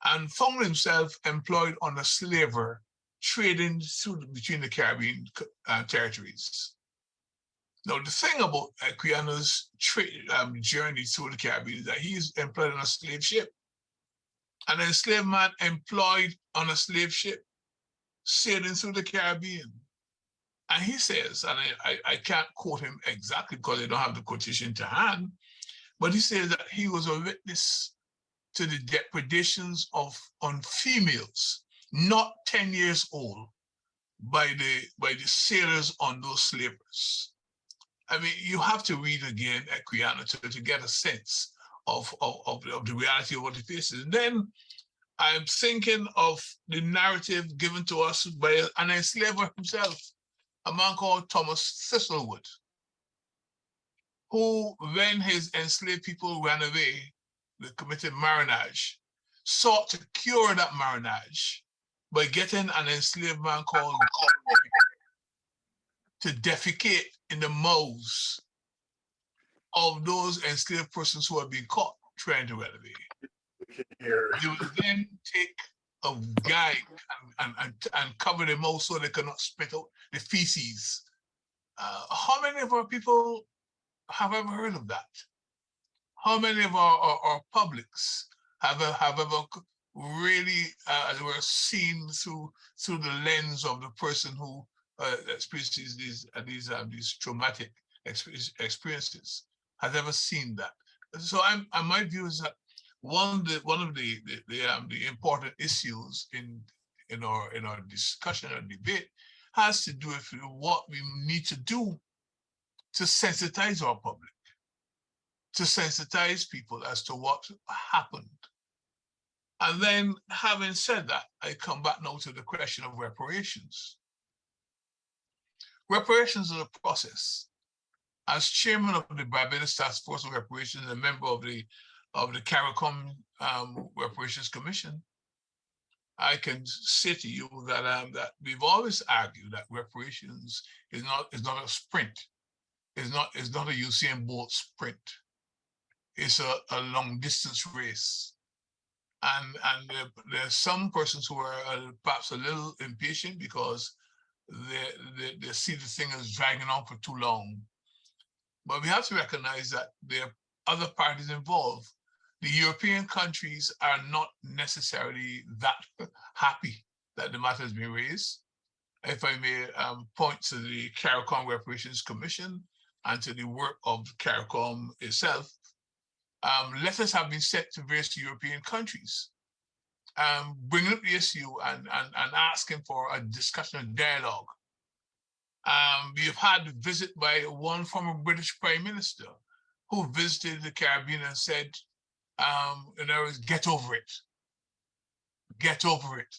and found himself employed on a slaver trading through between the Caribbean uh, territories. Now, the thing about Equiano's trade um, journey through the Caribbean is that he's employed on a slave ship. An enslaved man employed on a slave ship sailing through the Caribbean. And he says, and I, I, I can't quote him exactly because I don't have the quotation to hand, but he says that he was a witness to the depredations of on females, not 10 years old, by the by the sailors on those slavers. I mean, you have to read again Equiano to, to get a sense of, of, of, of the reality of what it is. And then I'm thinking of the narrative given to us by an enslaver himself, a man called Thomas Thistlewood, who, when his enslaved people ran away, they committed marriage, sought to cure that marriage by getting an enslaved man called to defecate in the mouths of those enslaved persons who had been caught trying to away. They would then take a guy and, and, and, cover them all so they cannot spit out the feces. Uh, how many of our people have ever heard of that? How many of our, our, our publics have, have ever really uh, were seen through through the lens of the person who uh, experiences these uh, these uh, these traumatic experiences has ever seen that. So I'm, and my view is that one of the one of the the, the, um, the important issues in in our in our discussion or debate has to do with what we need to do to sensitize our public, to sensitize people as to what happened. And then having said that, I come back now to the question of reparations. Reparations is a process. As chairman of the Barbados Task Force on Reparations and a member of the of the CARICOM um, Reparations Commission, I can say to you that um, that we've always argued that reparations is not is not a sprint. It's not it's not a Usain Bolt sprint. It's a, a long distance race. And and there, there are some persons who are uh, perhaps a little impatient because they, they, they see the thing as dragging on for too long. But we have to recognize that there are other parties involved the European countries are not necessarily that happy that the matter has been raised. If I may um, point to the CARICOM Reparations Commission and to the work of CARICOM itself, um, letters have been sent to various European countries, um, bringing up the issue and, and, and asking for a discussion and dialogue. Um, we have had a visit by one former British Prime Minister who visited the Caribbean and said, um, in other words, get over it. Get over it.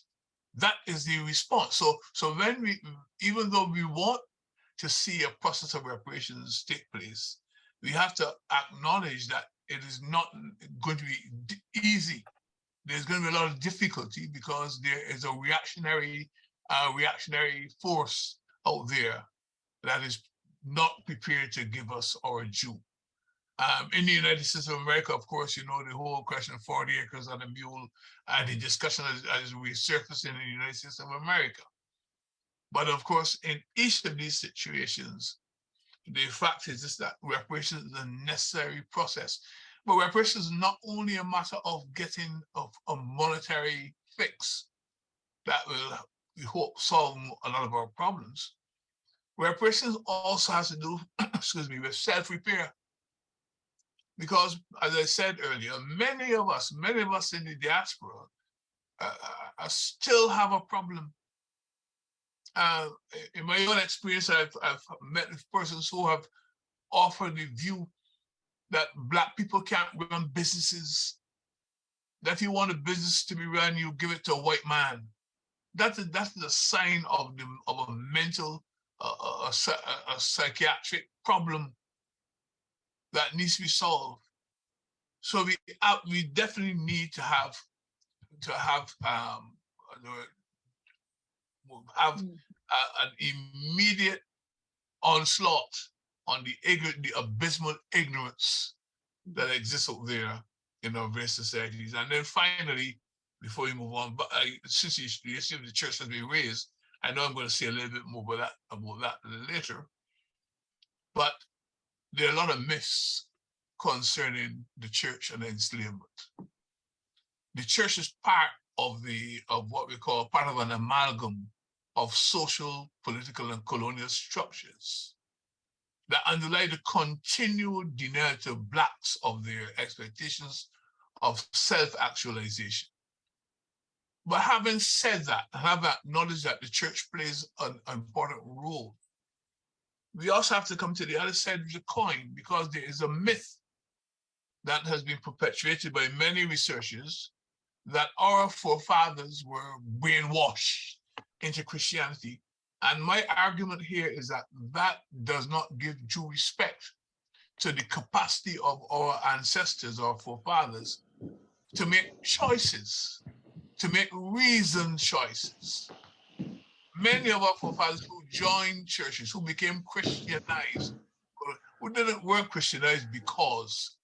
That is the response. So, so when we, even though we want to see a process of reparations take place, we have to acknowledge that it is not going to be easy. There's going to be a lot of difficulty because there is a reactionary, uh, reactionary force out there that is not prepared to give us our due. Um, in the United States of America, of course, you know, the whole question of 40 acres on a mule and the discussion as, as resurfaced in the United States of America. But of course, in each of these situations, the fact is just that reparations is a necessary process. But reparations is not only a matter of getting of a monetary fix that will, we hope, solve a lot of our problems. Reparations also has to do, excuse me, with self-repair because as I said earlier, many of us, many of us in the diaspora uh, uh, still have a problem. Uh, in my own experience, I've, I've met persons who have offered the view that black people can't run businesses. That if you want a business to be run, you give it to a white man. That's a, that's the sign of the of a mental, uh, a, a, a psychiatric problem that needs to be solved. So we uh, we definitely need to have to have um uh, have
Mm.
uh, an immediate onslaught on the ignorant, the abysmal ignorance that exists out there in our various societies. And then finally, before we move on, but I, since you, you assume the church has been raised, I know I'm going to say a little bit more about that about that later. But there are a lot of myths concerning the church and enslavement. The church is part of the of what we call part of an amalgam of social, political, and colonial structures that underlie the continual denial to blacks of their expectations of self-actualization. But having said that, have acknowledged that the church plays an important role, we also have to come to the other side of the coin because there is a myth that has been perpetuated by many researchers that our forefathers were brainwashed into Christianity. And my argument here is that that does not give due respect to the capacity of our ancestors or forefathers to make choices, to make reasoned choices. Many of our forefathers who joined churches, who became Christianized, who didn't weren't Christianized because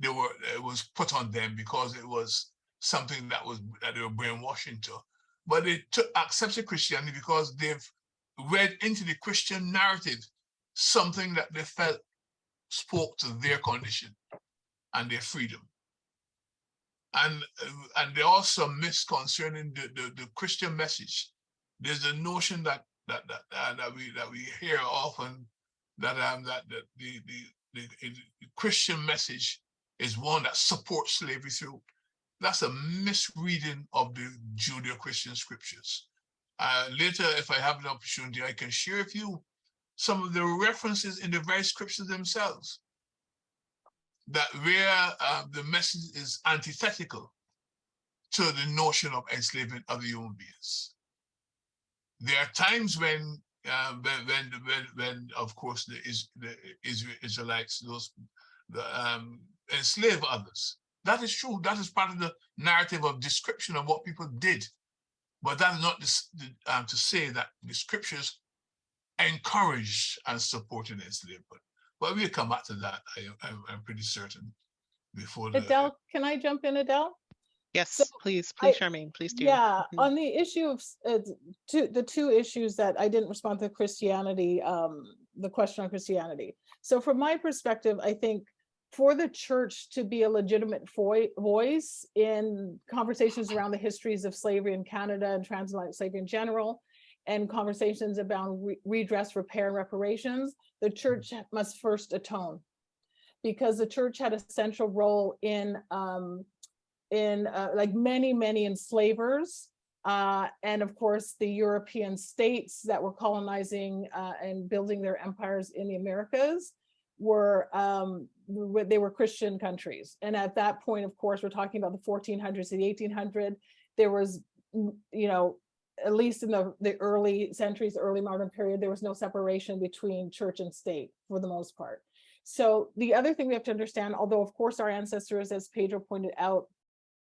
they were it was put on them because it was something that was that they were brainwashed into, but they took accepted Christianity because they've read into the Christian narrative something that they felt spoke to their condition and their freedom. And and there are some myths concerning the, the, the Christian message. There's a notion that that that, uh, that we that we hear often that um that, that the, the the the Christian message is one that supports slavery through. That's a misreading of the Judeo-Christian scriptures. Uh, later, if I have an opportunity, I can share with you some of the references in the very scriptures themselves that where uh, the message is antithetical to the notion of enslavement of the human beings. There are times when, uh, when, when, when, when, of course, the, is, the Israelites, those the, um, enslave others. That is true. That is part of the narrative of description of what people did. But that is not this, um, to say that the scriptures encourage and supported enslavement. But we'll come back to that, I, I'm, I'm pretty certain, before the.
Adele, can I jump in, Adele?
Yes, please,
I-
please, Charmaine, please do.
Yeah,
Mhm.
on the issue of, uh, two, the two issues that I didn't respond to Christianity, um, the question on Christianity. So from my perspective, I think for the church to be a legitimate voice in conversations around the histories of slavery in Canada and transatlantic slavery in general, and conversations about re- redress, repair, and reparations, the church must first atone. Because the church had a central role in, um, in uh, like many, many enslavers. Uh, and of course, the European states that were colonizing uh, and building their empires in the Americas were um, they were Christian countries. And at that point, of course, we're talking about the 1400s to the 1800s. There was, mm, you know, at least in the, the early centuries, early modern period, there was no separation between church and state for the most part. So the other thing we have to understand, although of course our ancestors, as Pedro pointed out,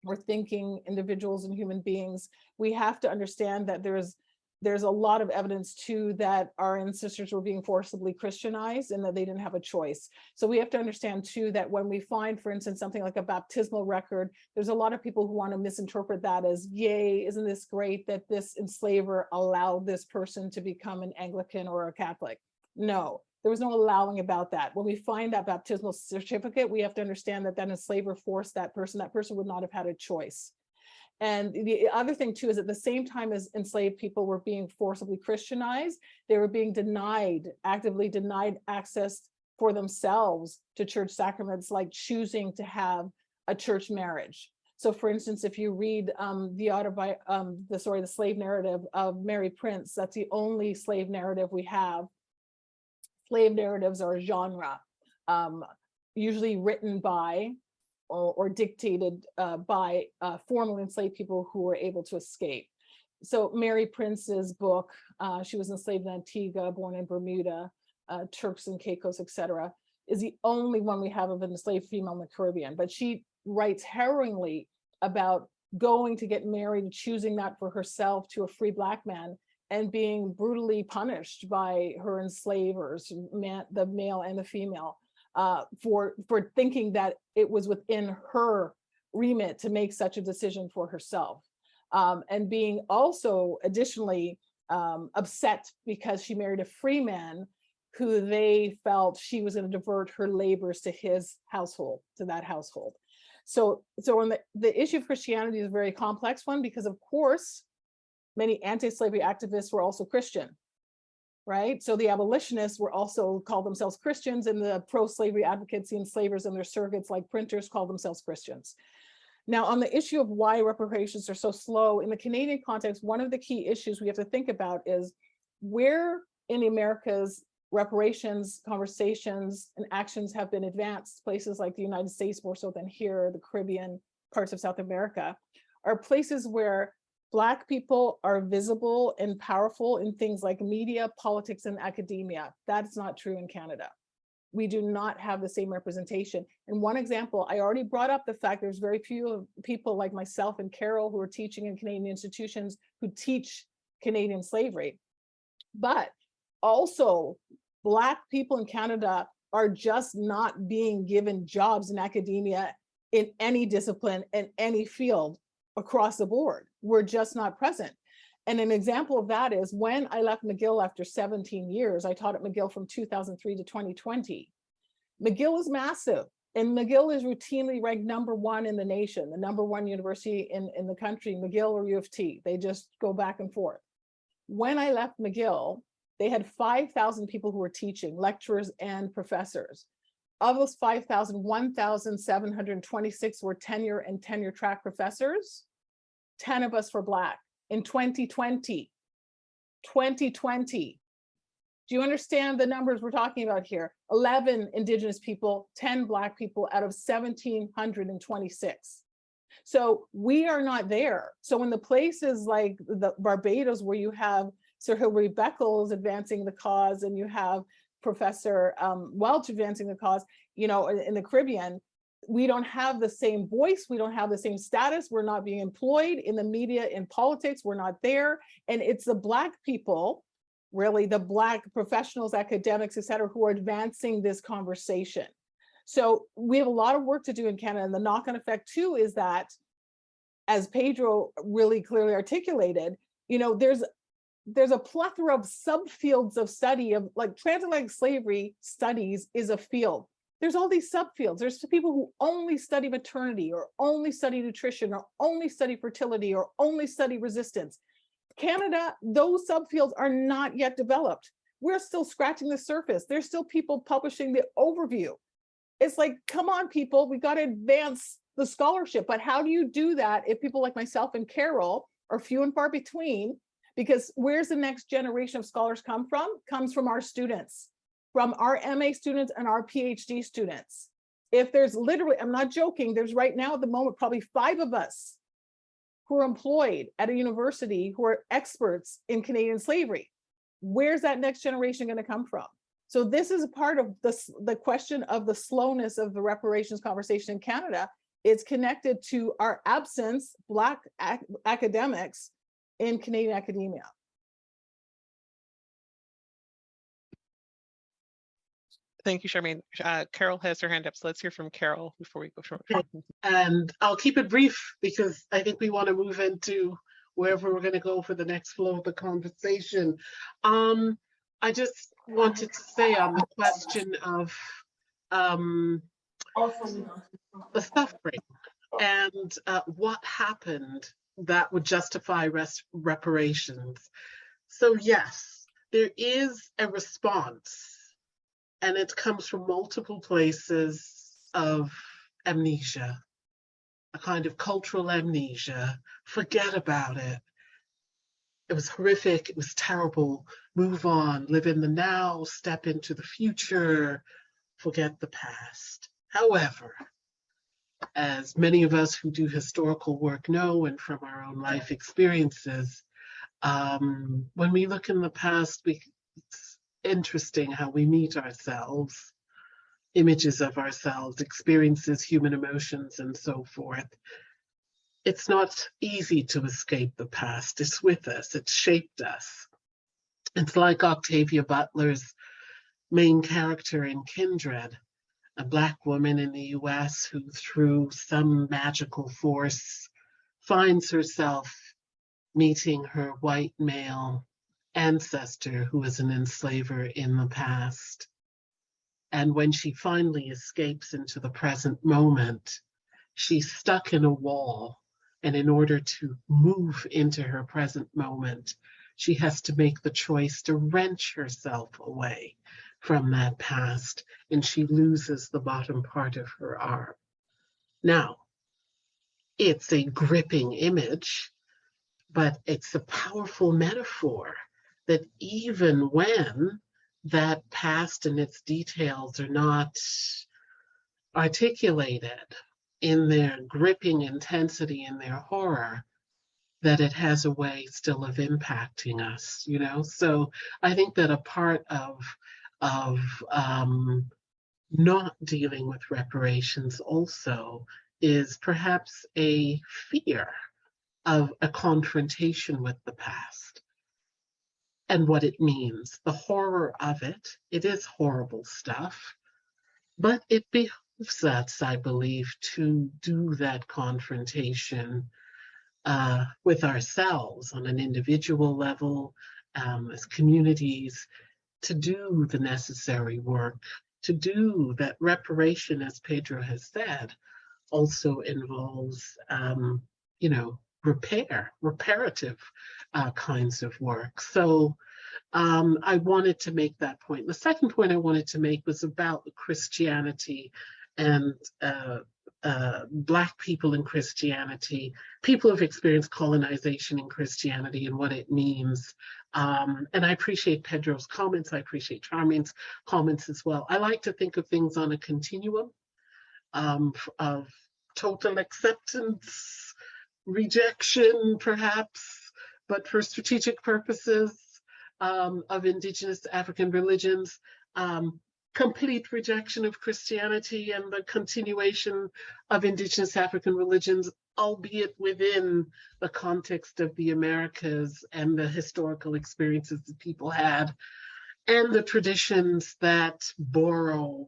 were thinking individuals and human beings, we have to understand that there's there's a lot of evidence too that our ancestors were being forcibly Christianized and that they didn't have a choice. So we have to understand too that when we find, for instance, something like a baptismal record, there's a lot of people who want to misinterpret that as, yay, isn't this great that this enslaver allowed this person to become an Anglican or a Catholic? No, there was no allowing about that. When we find that baptismal certificate, we have to understand that that enslaver forced that person, that person would not have had a choice. And the other thing too is at the same time as enslaved people were being forcibly Christianized, they were being denied, actively denied access for themselves to church sacraments, like choosing to have a church marriage. So for instance, if you read um, the autobi um, the sorry, the slave narrative of Mary Prince, that's the only slave narrative we have. Slave narratives are a genre. Um, usually written by or, or dictated uh, by uh, formerly enslaved people who were able to escape. So Mary Prince's book, uh, she was enslaved in Antigua, born in Bermuda, uh, Turks and Caicos, etc., is the only one we have of an enslaved female in the Caribbean. But she writes harrowingly about going to get married, choosing that for herself to a free black man and being brutally punished by her enslavers, man, the male and the female, uh, for, for thinking that it was within her remit to make such a decision for herself. Um, and being also additionally um, upset because she married a free man who they felt she was going to divert her labors to his household, to that household. So, so on the, the issue of Christianity is a very complex one because of course, many anti-slavery activists were also Christian, right? So the abolitionists were also called themselves Christians and the pro-slavery advocates, the enslavers and their surrogates like printers called themselves Christians. Now, on the issue of why reparations are so slow, in the Canadian context, one of the key issues we have to think about is where in Americas reparations, conversations, and actions have been advanced, places like the United States more so than here, the Caribbean, parts of South America, are places where Black people are visible and powerful in things like media, politics, and academia. That's not true in Canada. We do not have the same representation. And one example, I already brought up the fact there's very few people like myself and Carol who are teaching in Canadian institutions who teach Canadian slavery. But also Black people in Canada are just not being given jobs in academia in any discipline, in any field across the board. We're just not present. And an example of that is when I left McGill after 17 years, I taught at McGill from 2003 to 2020. McGill is massive and McGill is routinely ranked number one in the nation, the number one university in, in the country, McGill or U of T. They just go back and forth. When I left McGill, they had 5,000 people who were teaching, lecturers and professors. Of those 5,000, 1,726 were tenure and tenure track professors. 10 of us were Black in 2020. 2020. Do you understand the numbers we're talking about here? 11 Indigenous people, 10 Black people out of 1,726. So we are not there. So in the places like the Barbados where you have Sir Hilary Beckles advancing the cause and you have Professor um, Welch advancing the cause, you know, in the Caribbean, we don't have the same voice, we don't have the same status, we're not being employed in the media, in politics, we're not there. And it's the Black people, really the Black professionals, academics, et cetera, who are advancing this conversation. So we have a lot of work to do in Canada. And the knock-on effect too is that, as Pedro really clearly articulated, you know, there's there's a plethora of subfields of study of like transatlantic slavery studies is a field there's all these subfields. There's people who only study maternity or only study nutrition or only study fertility or only study resistance. Canada, those subfields are not yet developed. We're still scratching the surface. There's still people publishing the overview. It's like, come on, people, we got to advance the scholarship. But how do you do that if people like myself and Carol are few and far between? Because where's the next generation of scholars come from? Comes from our students from our MA students and our PhD students. If there's literally, I'm not joking, there's right now at the moment, probably five of us who are employed at a university who are experts in Canadian slavery. Where's that next generation gonna come from? So this is a part of the, the question of the slowness of the reparations conversation in Canada. It's connected to our absence, Black ac academics in Canadian academia.
Thank you, Charmaine. Uh, Carol has her hand up, so let's hear from Carol before we go short.
And I'll keep it brief because I think we want to move into wherever we're going to go for the next flow of the conversation. Um, I just wanted to say on the question of um, the suffering and uh, what happened that would justify rest reparations. So yes, there is a response and it comes from multiple places of amnesia, a kind of cultural amnesia. Forget about it. It was horrific. It was terrible. Move on, live in the now, step into the future, forget the past. However, as many of us who do historical work know and from our own life experiences, um, when we look in the past, we, interesting how we meet ourselves, images of ourselves, experiences, human emotions, and so forth. It's not easy to escape the past. It's with us. It's shaped us. It's like Octavia Butler's main character in Kindred, a Black woman in the US who, through some magical force, finds herself meeting her white male ancestor who was an enslaver in the past. And when she finally escapes into the present moment, she's stuck in a wall. And in order to move into her present moment, she has to make the choice to wrench herself away from that past, and she loses the bottom part of her arm. Now, it's a gripping image, but it's a powerful metaphor that even when that past and its details are not articulated in their gripping intensity and their horror, that it has a way still of impacting us, you know? So I think that a part of, of um, not dealing with reparations also is perhaps a fear of a confrontation with the past and what it means, the horror of it. It is horrible stuff, but it behooves us, I believe, to do that confrontation uh, with ourselves on an individual level, um, as communities, to do the necessary work, to do that reparation, as Pedro has said, also involves, um, you know, repair, reparative uh, kinds of work. So um, I wanted to make that point. The second point I wanted to make was about Christianity and uh, uh, Black people in Christianity, people who've experienced colonization in Christianity and what it means. Um, and I appreciate Pedro's comments. I appreciate Charmaine's comments as well. I like to think of things on a continuum um, of total acceptance, rejection, perhaps, but for strategic purposes um, of indigenous African religions, um, complete rejection of Christianity and the continuation of indigenous African religions, albeit within the context of the Americas and the historical experiences that people had, and the traditions that borrow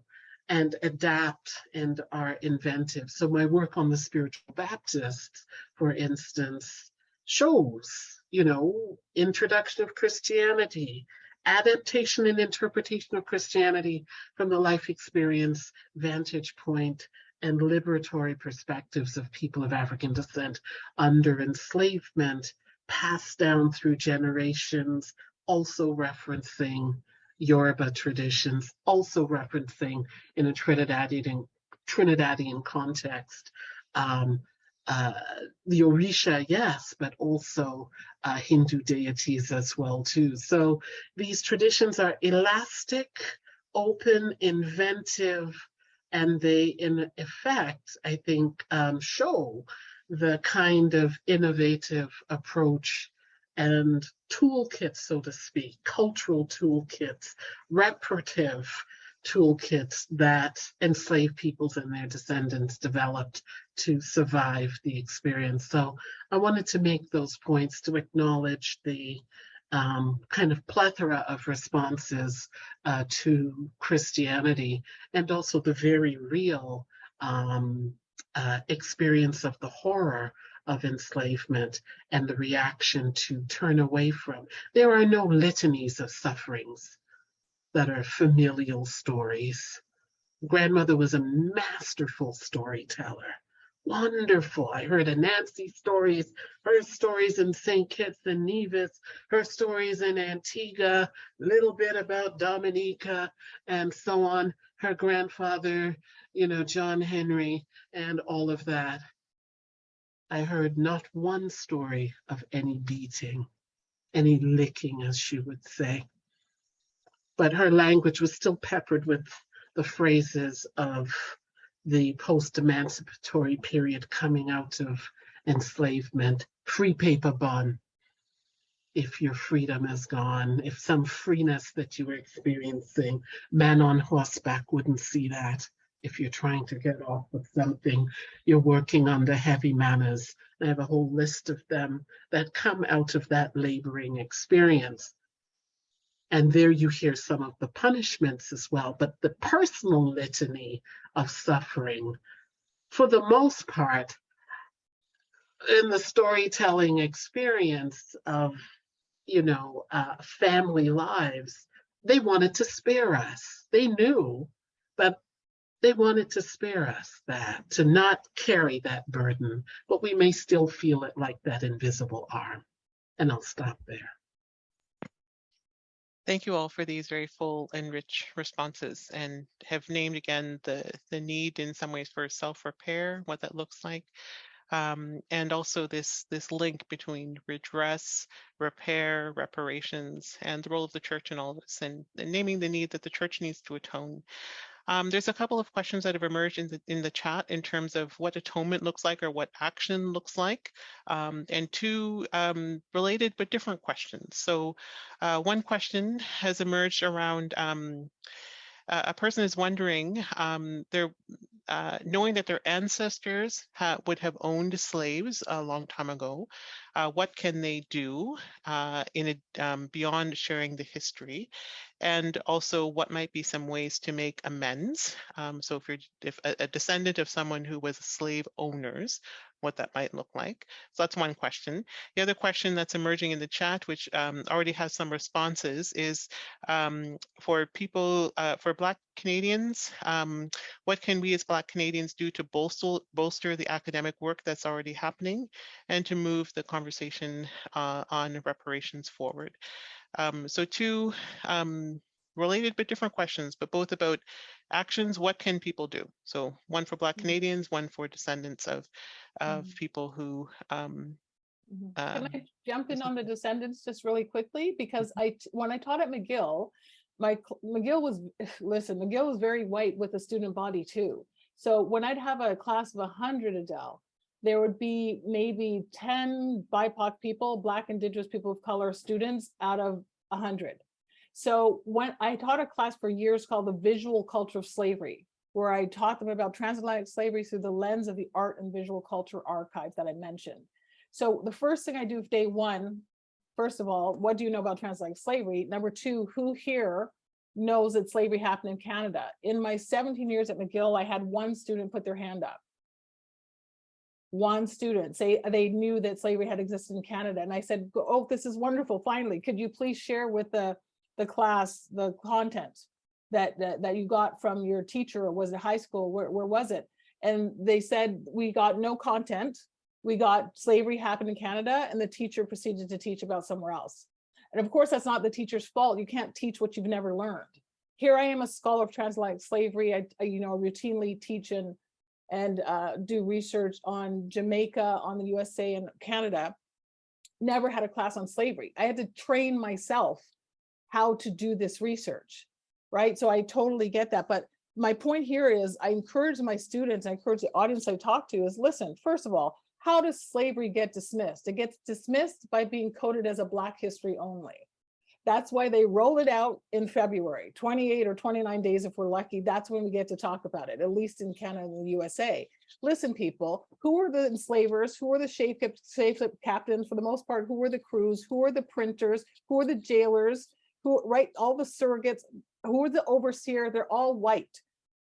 and adapt and are inventive. So my work on the spiritual Baptists, for instance, shows, you know, introduction of Christianity, adaptation and interpretation of Christianity from the life experience, vantage point, and liberatory perspectives of people of African descent under enslavement, passed down through generations, also referencing Yoruba traditions, also referencing in a Trinidadian, Trinidadian context, um, uh, the Orisha, yes, but also uh, Hindu deities as well too. So these traditions are elastic, open, inventive, and they in effect, I think, um, show the kind of innovative approach and toolkits, so to speak, cultural toolkits, reparative toolkits that enslaved peoples and their descendants developed to survive the experience. So I wanted to make those points to acknowledge the um, kind of plethora of responses uh, to Christianity and also the very real um, uh, experience of the horror of enslavement and the reaction to turn away from. There are no litanies of sufferings that are familial stories. Grandmother was a masterful storyteller. Wonderful. I heard Anansi stories, her stories in St. Kitts and Nevis, her stories in Antigua, little bit about Dominica and so on. Her grandfather, you know, John Henry and all of that. I heard not one story of any beating, any licking, as she would say but her language was still peppered with the phrases of the post-emancipatory period coming out of enslavement, free paper bun. If your freedom is gone, if some freeness that you were experiencing, man on horseback wouldn't see that. If you're trying to get off with something, you're working under heavy manners. I have a whole list of them that come out of that laboring experience. And there you hear some of the punishments as well, but the personal litany of suffering, for the most part, in the storytelling experience of, you know, uh, family lives, they wanted to spare us. They knew, but they wanted to spare us that, to not carry that burden, but we may still feel it like that invisible arm. And I'll stop there.
Thank you all for these very full and rich responses and have named again the, the need in some ways for self-repair, what that looks like. Um, and also this, this link between redress, repair, reparations, and the role of the church in all this, and, and naming the need that the church needs to atone. Um, there's a couple of questions that have emerged in the, in the chat in terms of what atonement looks like or what action looks like, um, and two um, related but different questions. So uh, one question has emerged around a person is wondering, um, they're uh, knowing that their ancestors ha would have owned slaves a long time ago, uh, what can they do uh, in a, um, beyond sharing the history? And also what might be some ways to make amends? Um, so if you're if a, a descendant of someone who was slave owners, what that might look like. So that's one question. The other question that's emerging in the chat, which um, already has some responses, is um, for people, uh, for Black Canadians, um, what can we as Black Canadians do to bolster, bolster the academic work that's already happening and to move the conversation uh, on reparations forward? Um, so two um, related but different questions, but both about actions, what can people do? So one for Black
Mm-hmm.
Canadians, one for descendants of, of
Mhm.
people who, um,
Mhm. Can
um,
I jump in on the descendants just really quickly? Because I when I taught at McGill, my, McGill was, listen, McGill was very white with a student body too. So when I'd have a class of a hundred Adele, there would be maybe ten BIPOC people, Black, Indigenous, people of color students out of a hundred. So when I taught a class for years called the visual culture of slavery, where I taught them about transatlantic slavery through the lens of the art and visual culture archive that I mentioned. So the first thing I do day one, first of all, what do you know about transatlantic slavery? Number two, who here knows that slavery happened in Canada? In my 17 years at McGill, I had one student put their hand up. One student say they knew that slavery had existed in Canada. And I said, oh, this is wonderful. Finally, could you please share with the, the class, the content that, that, that you got from your teacher? Or was it high school? Where, where was it? And they said, we got no content we got slavery happened in Canada and the teacher proceeded to teach about somewhere else. And of course, that's not the teacher's fault. You can't teach what you've never learned. Here I am a scholar of transatlantic slavery. I, I, you know, routinely teach and, and uh, do research on Jamaica, on the USA and Canada. Never had a class on slavery. I had to train myself how to do this research, right? So I totally get that. But my point here is I encourage my students, I encourage the audience I talk to is listen, first of all, how does slavery get dismissed? It gets dismissed by being coded as a Black history only. That's why they roll it out in February, 28 or 29 days if we're lucky. That's when we get to talk about it, at least in Canada and the USA. Listen, people, who were the enslavers? Who were the ship captains for the most part? Who were the crews? Who were the printers? Who were the jailers? Who, right, all the surrogates? Who are the overseer? They're all white,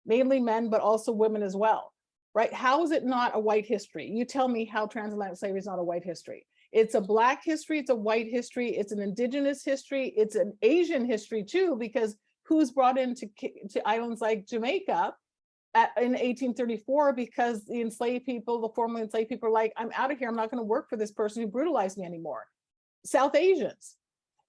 mainly men, but also women as well right? How is it not a white history? You tell me how transatlantic slavery is not a white history. It's a black history, it's a white history, it's an indigenous history, it's an Asian history too, because who's brought into to islands like Jamaica at, in 1834 because the enslaved people, the formerly enslaved people are like, I'm out of here, I'm not gonna work for this person who brutalized me anymore. South Asians.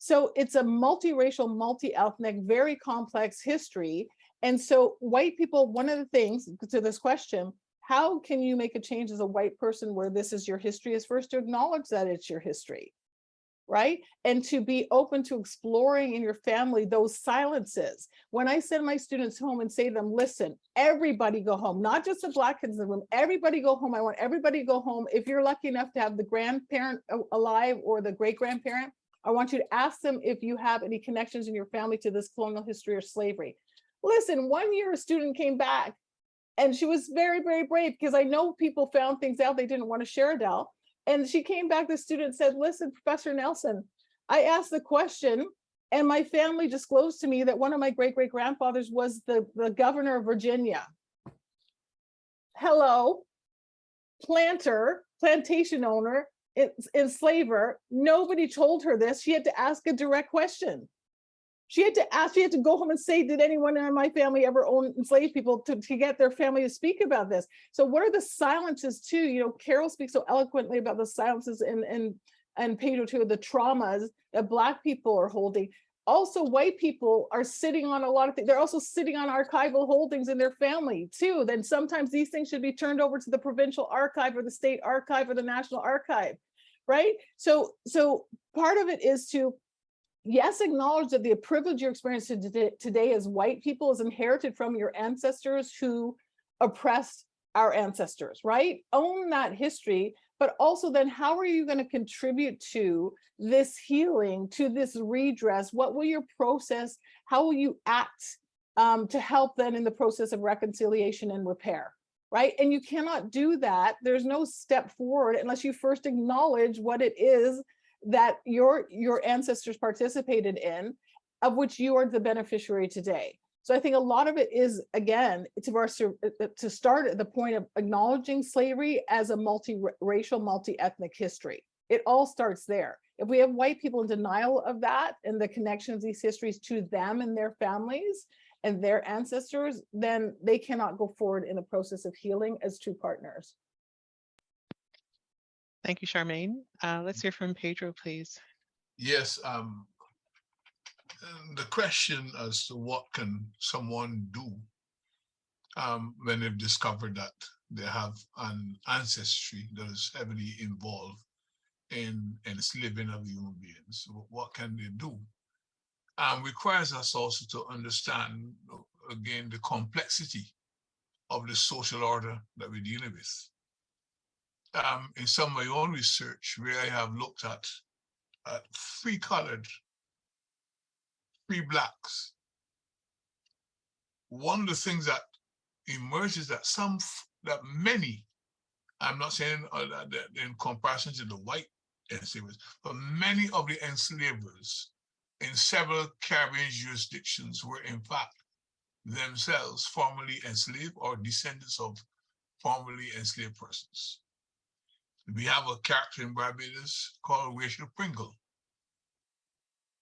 So it's a multiracial, multi-ethnic, very complex history. And so white people, one of the things to this question, how can you make a change as a white person where this is your history is first to acknowledge that it's your history right? And to be open to exploring in your family those silences. When I send my students home and say to them, listen, everybody go home, not just the black kids in the room, everybody go home. I want everybody to go home. If you're lucky enough to have the grandparent alive or the great grandparent, I want you to ask them if you have any connections in your family to this colonial history or slavery. Listen, one year a student came back and she was very, very brave because I know people found things out they didn't want to share, Adele. And she came back, the student said, listen, Professor Nelson, I asked the question and my family disclosed to me that one of my great great grandfathers was the, the governor of Virginia. Hello, planter, plantation owner, enslaver. Nobody told her this. She had to ask a direct question. She had to ask, she had to go home and say, did anyone in my family ever own enslaved people to, to get their family to speak about this? So what are the silences too? You know, Carol speaks so eloquently about the silences and and and Pedro too, the traumas that black people are holding. Also, white people are sitting on a lot of things. They're also sitting on archival holdings in their family too. Then sometimes these things should be turned over to the provincial archive or the state archive or the national archive, right? So, so part of it is to yes, acknowledge that the privilege you're experiencing today, as white people is inherited from your ancestors who oppressed our ancestors, right? Own that history, but also then how are you going to contribute to this healing, to this redress? What will your process, how will you act um, to help then in the process of reconciliation and repair? Right. And you cannot do that. There's no step forward unless you first acknowledge what it is that your your ancestors participated in of which you are the beneficiary today so i think a lot of it is again to our uh, uh, to start at the point of acknowledging slavery as a multi-racial multi-ethnic history it all starts there if we have white people in denial of that and the connection of these histories to them and their families and their ancestors then they cannot go forward in the process of healing as two partners
Thank you, Charmaine. Uh, let's hear from Pedro, please.
Yes, um, the question as to what can someone do um, when they've discovered that they have an ancestry that is heavily involved in enslaving of human beings. What can they do? Um, requires us also to understand, again, the complexity of the social order that we're dealing with um, in some of my own research where I have looked at, at free colored, blacks, one of the things that emerges is that some, that many, I'm not saying uh, in comparison to the white enslavers, but many of the enslavers in several Caribbean jurisdictions were in fact themselves formerly enslaved or descendants of formerly enslaved persons. We have a character in Barbados called Rachel Pringle.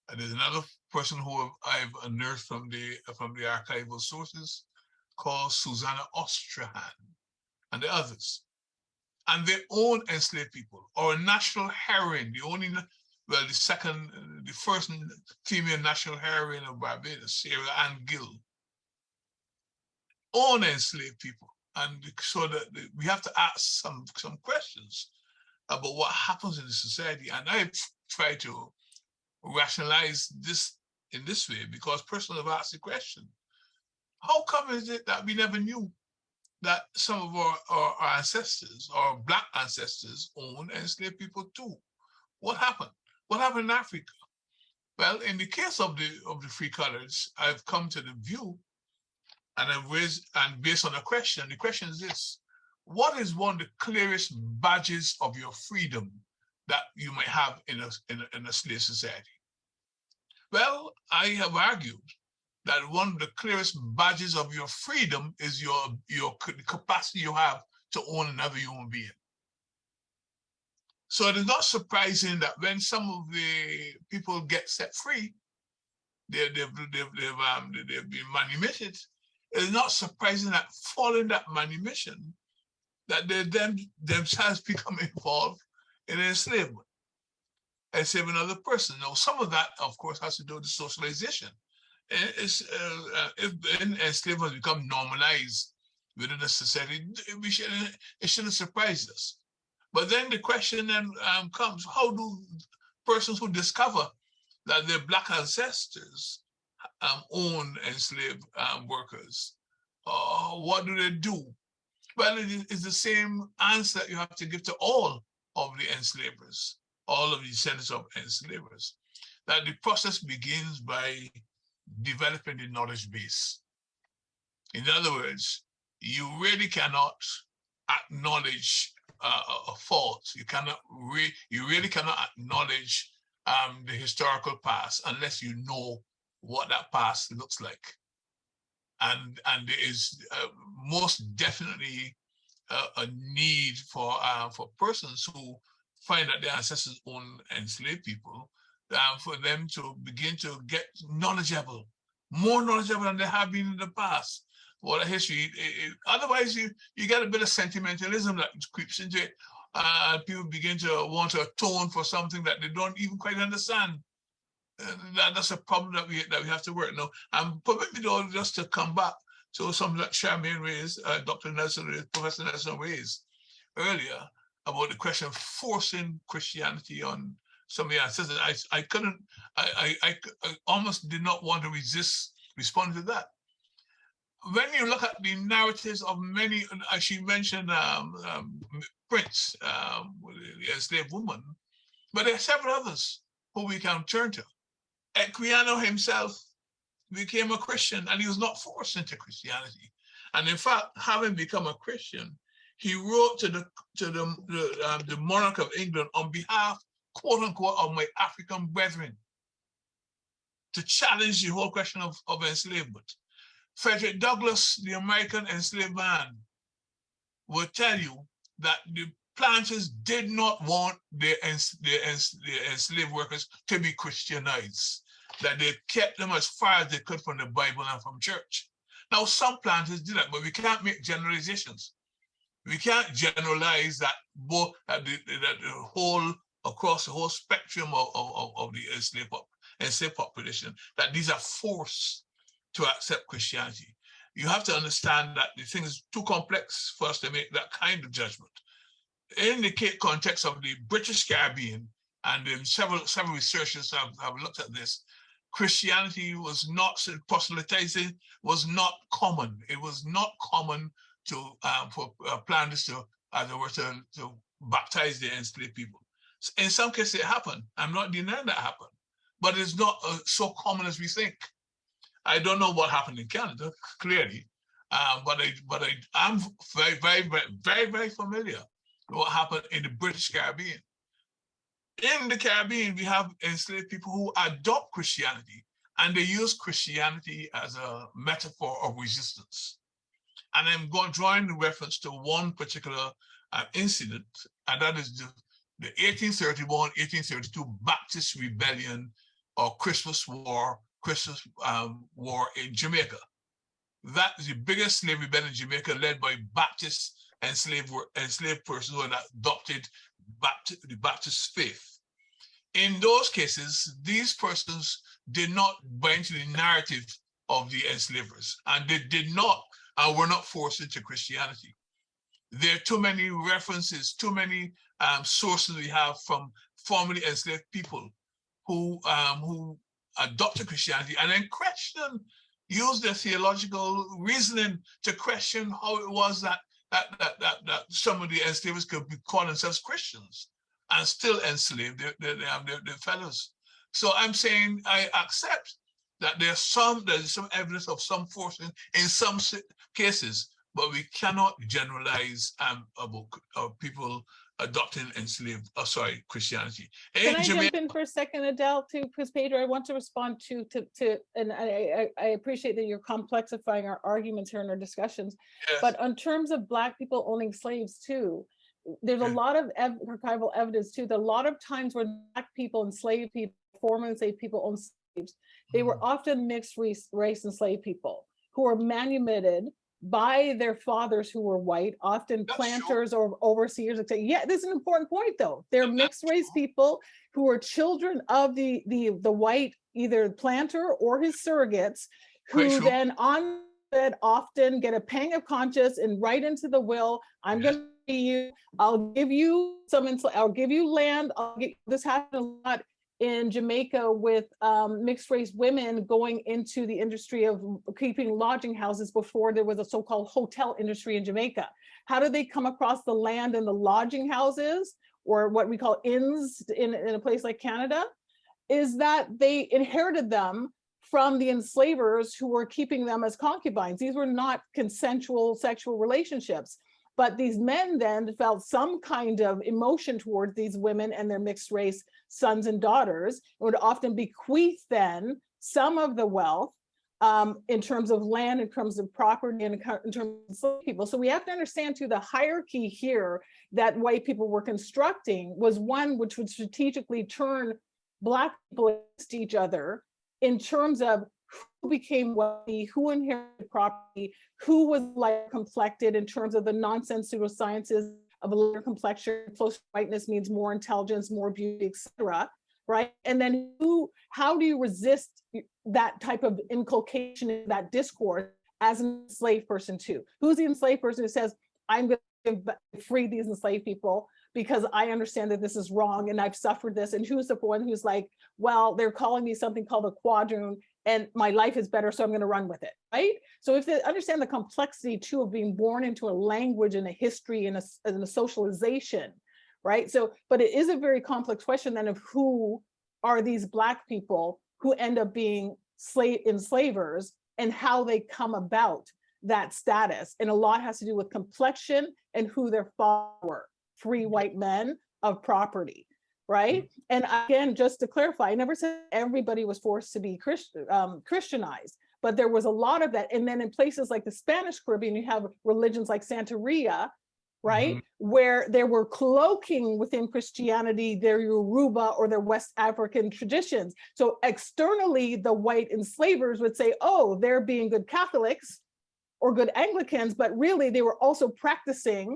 And there's another person who I've unearthed from the from the archival sources called Susanna Ostrehan and the others. And they own enslaved people or a national heroine, the only, well, the second, the first female national heroine of Barbados, Sarah Ann Gill, own enslaved people and so that we have to ask some some questions about what happens in the society. And I try to rationalize this in this way because persons have asked the question, how come is it that we never knew that some of our, our, our ancestors, our black ancestors owned enslaved people too? What happened? What happened in Africa? Well, in the case of the of the free colors, I've come to the view and I've raised, and based on a question, the question is this, what is one of the clearest badges of your freedom that you might have in a, in a, in a slave society? Well, I have argued that one of the clearest badges of your freedom is your, your capacity you have to own another human being. So it is not surprising that when some of the people get set free, they, they've, they've, they've, um, they've been manumitted it's not surprising that following that manumission, that they them themselves become involved in enslavement, enslaving another person. Now, some of that, of course, has to do with socialization. It's, uh, uh if enslavement become normalized within a society, we shouldn't, it shouldn't surprise us. But then the question then um, comes, how do persons who discover that their black ancestors um, owned enslaved um, workers, uh, what do they do? Well, it is the same answer that you have to give to all of the enslavers, all of the descendants of enslavers, that the process begins by developing the knowledge base. In other words, you really cannot acknowledge uh, a fault. You cannot re you really cannot acknowledge um, the historical past unless you know what that past looks like. And and there is uh, most definitely uh, a need for uh, for persons who find that their ancestors owned enslaved people, uh, for them to begin to get knowledgeable, more knowledgeable than they have been in the past what a history. It, it, otherwise, you you get a bit of sentimentalism that creeps into it. Uh, people begin to want to atone for something that they don't even quite understand. Uh, that, that's a problem that we that we have to work. Now, I'm permit me though just to come back to something that Charmaine raised, uh, Dr. Nelson raised, Professor Nelson raised earlier about the question of forcing Christianity on somebody ancestors. I I couldn't I, I I almost did not want to resist responding to that when you look at the narratives of many, as she mentioned, um, um, Prince, um, the enslaved woman, but there are several others who we can turn to. Equiano himself became a Christian and he was not forced into Christianity. And in fact, having become a Christian, he wrote to the to the the, um, the monarch of England on behalf, quote unquote, of my African brethren, to challenge the whole question of, of enslavement. Frederick Douglass, the American enslaved man, will tell you that the planters did not want their, their, their enslaved workers to be Christianized, that they kept them as far as they could from the Bible and from church. Now, some planters did that, but we can't make generalizations. We can't generalize that both that the, that the whole across the whole spectrum of, of, of the enslaved, enslaved population, that these are forced to accept Christianity. You have to understand that the thing is too complex for us to make that kind of judgment. In the context of the British Caribbean, and several several researchers have, have looked at this, Christianity was not proselytizing was not common. It was not common to um, for uh, to, as it were, to, to baptize the enslaved people. In some cases, it happened. I'm not denying that happened, but it's not uh, so common as we think. I don't know what happened in Canada, clearly, um, but I, but I, very, very, very, very, very familiar with what happened in the British Caribbean. In the Caribbean, we have enslaved people who adopt Christianity, and they use Christianity as a metaphor of resistance. And I'm going drawing reference to one particular uh, incident, and that is the, the 1831-1832 Baptist Rebellion or Christmas War Christmas um, War in Jamaica. That is the biggest slave rebellion in Jamaica led by Baptist enslaved, enslaved persons who had adopted Baptist, the Baptist faith. In those cases, these persons did not buy into the narrative of the enslavers, and they did not and were not forced into Christianity. There are too many references, too many um, sources we have from formerly enslaved people who um, who adopted Christianity and then question, use their theological reasoning to question how it was that that that that, that some of the enslavers could be call themselves Christians and still enslave their, their, their, their fellows. So I'm saying I accept that there's some there's some evidence of some forcing in some cases, but we cannot generalize um, about uh, people adopting enslaved, oh, sorry, Christianity.
Can I jump in for a second, Adele, too? Because Pedro, I want to respond to, to, to and I, I, I appreciate that you're complexifying our arguments here in our discussions.
Yes.
But in terms of Black people owning slaves too, there's a lot of ev archival evidence too, that a lot of times when Black people, enslaved people, former enslaved people own they were
Mhm.
often mixed race, race enslaved people who were manumitted by their fathers who were white, often
That's true.
planters or overseers. Yeah, this is an important point though. They're mixed race
true.
people who are children of the the the white either planter or his surrogates, who
true.
then on that often get a pang of conscience and write into the will, I'm
Yes.
gonna be you, I'll give you some, I'll give you land, I'll get, this happened a lot in Jamaica with um, mixed race women going into the industry of keeping lodging houses before there was a so-called hotel industry in Jamaica. How did they come across the land and the lodging houses or what we call inns in, in a place like Canada? Is that they inherited them from the enslavers who were keeping them as concubines. These were not consensual sexual relationships. But these men then felt some kind of emotion towards these women and their mixed race sons and daughters, and would often bequeath then some of the wealth um, in terms of land, in terms of property, and in terms of people. So we have to understand too the hierarchy here that white people were constructing was one which would strategically turn Black people against each other in terms of who became wealthy, who inherited property, who was like complected in terms of the nonsense pseudosciences of a lighter complexion, close whiteness means more intelligence, more beauty, etc. Right. And then who, how do you resist that type of inculcation in that discourse as an enslaved person too? Who's the enslaved person who says, I'm going to free these enslaved people because I understand that this is wrong and I've suffered this. And who's the one who's like, well, they're calling me something called a quadroon and my life is better, so I'm going to run with it, right? So if they understand the complexity too of being born into a language and a history and a, and a socialization, right? So, but it is a very complex question then of who are these Black people who end up being slave enslavers and how they come about that status. And a lot has to do with complexion and who their father were, free mm-hmm. white men of property right? And again, just to clarify, I never said everybody was forced to be Christ, um, Christianized, but there was a lot of that. And then in places like the Spanish Caribbean, you have religions like Santeria, right? Mm -hmm. Where they were cloaking within Christianity their Yoruba or their West African traditions. So externally, the white enslavers would say, oh, they're being good Catholics or good Anglicans, but really they were also practicing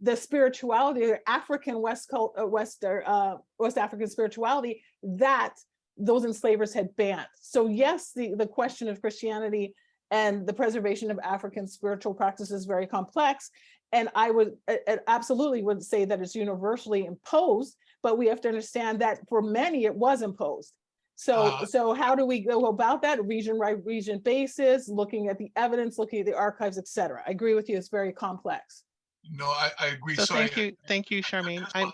the spirituality, African West cult, uh, West uh, West African spirituality that those enslavers had banned. So yes, the the question of Christianity and the preservation of African spiritual practice is very complex, and I would I absolutely would say that it's universally imposed, but we have to understand that for many it was imposed. So, uh, so how do we go about that? Region by region basis, looking at the evidence, looking at the archives, et cetera. I agree with you, it's very complex.
No, I, I agree.
So
Sorry,
thank you, thank you, Charmaine. I'm,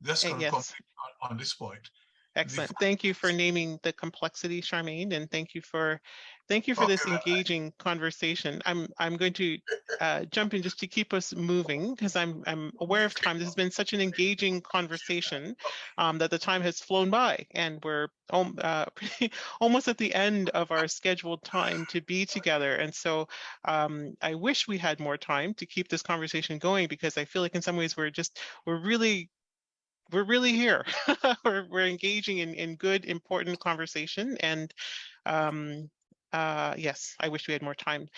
That's going to
yes.
on, on this point.
excellent. Thank you for naming the complexity, Charmaine, and thank you for, thank you for this engaging conversation. I'm, I'm going to uh, jump in just to keep us moving because I'm, I'm aware of time. This has been such an engaging conversation um, that the time has flown by and we're uh, almost at the end of our scheduled time to be together. And so um, I wish we had more time to keep this conversation going because I feel like in some ways we're just, we're really we're really here. we're, we're engaging in, in good, important conversation. And um, uh, yes, I wish we had more time.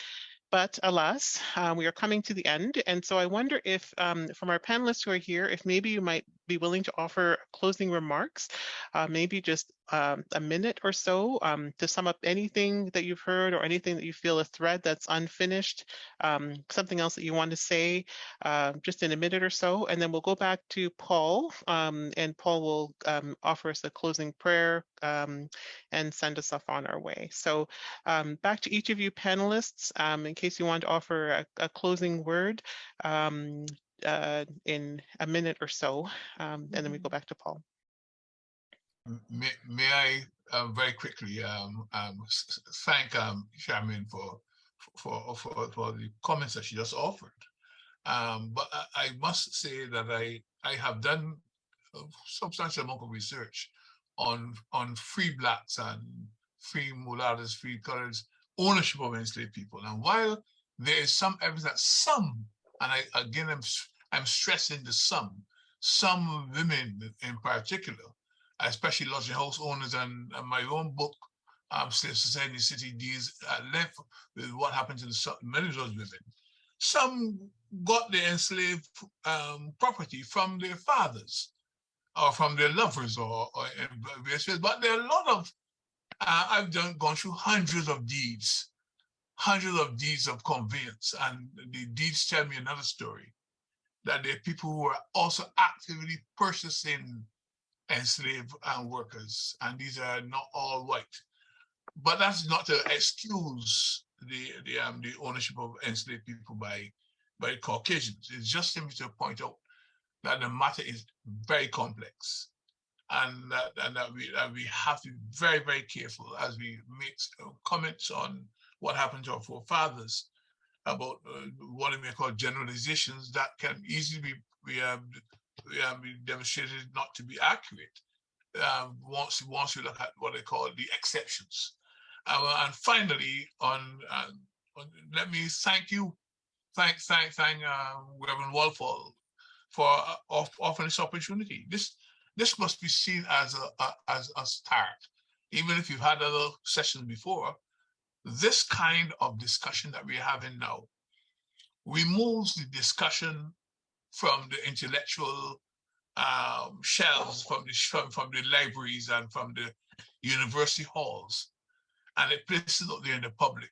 But alas, uh, we are coming to the end. And so I wonder if um, from our panelists who are here, if maybe you might be willing to offer closing remarks, uh, maybe just um, a minute or so um, to sum up anything that you've heard or anything that you feel a thread that's unfinished, um, something else that you want to say, uh, just in a minute or so. And then we'll go back to Paul um, and Paul will um, offer us a closing prayer um, and send us off on our way. So back to each of you panelists, in case you want to offer a, a closing word, uh, in a minute or so, um, and then we go back to Paul.
May, may I uh, very quickly um, um, thank um, Charmaine for, for, for, for the comments that she just offered. Um, but I, I, must say that I, I have done a substantial amount of research on, on free blacks and free mulattoes, free colors, ownership of enslaved people. And while there is some evidence that some and I again I'm I'm stressing the some some women in particular, especially lodging house owners and, and my own book, um, Society City deals at length with what happens in some, many of those women. Some got their enslaved um, property from their fathers or from their lovers or, or but there are a lot of, uh, I've done gone through hundreds of deeds hundreds of deeds of conveyance. And the deeds tell me another story, that there are people who are also actively purchasing enslaved and workers, and these are not all white. But that's not to excuse the the um the ownership of enslaved people by by Caucasians. It's just simply to point out that the matter is very complex and that, and that we that we have to be very very careful as we make comments on what happened to our forefathers about uh, what we may call generalizations that can easily be, be, um, be, um, be demonstrated not to be accurate um, once once you look at what they call the exceptions. Uh, and finally, on, uh, on, let me thank you, thank thank thank uh, Reverend Walfall for uh, offering this opportunity. This this must be seen as a, a as a start, even if you've had other sessions before. This kind of discussion that we're having now removes the discussion from the intellectual um, shelves, from the from, from the libraries and from the university halls, and it places it out there in the public.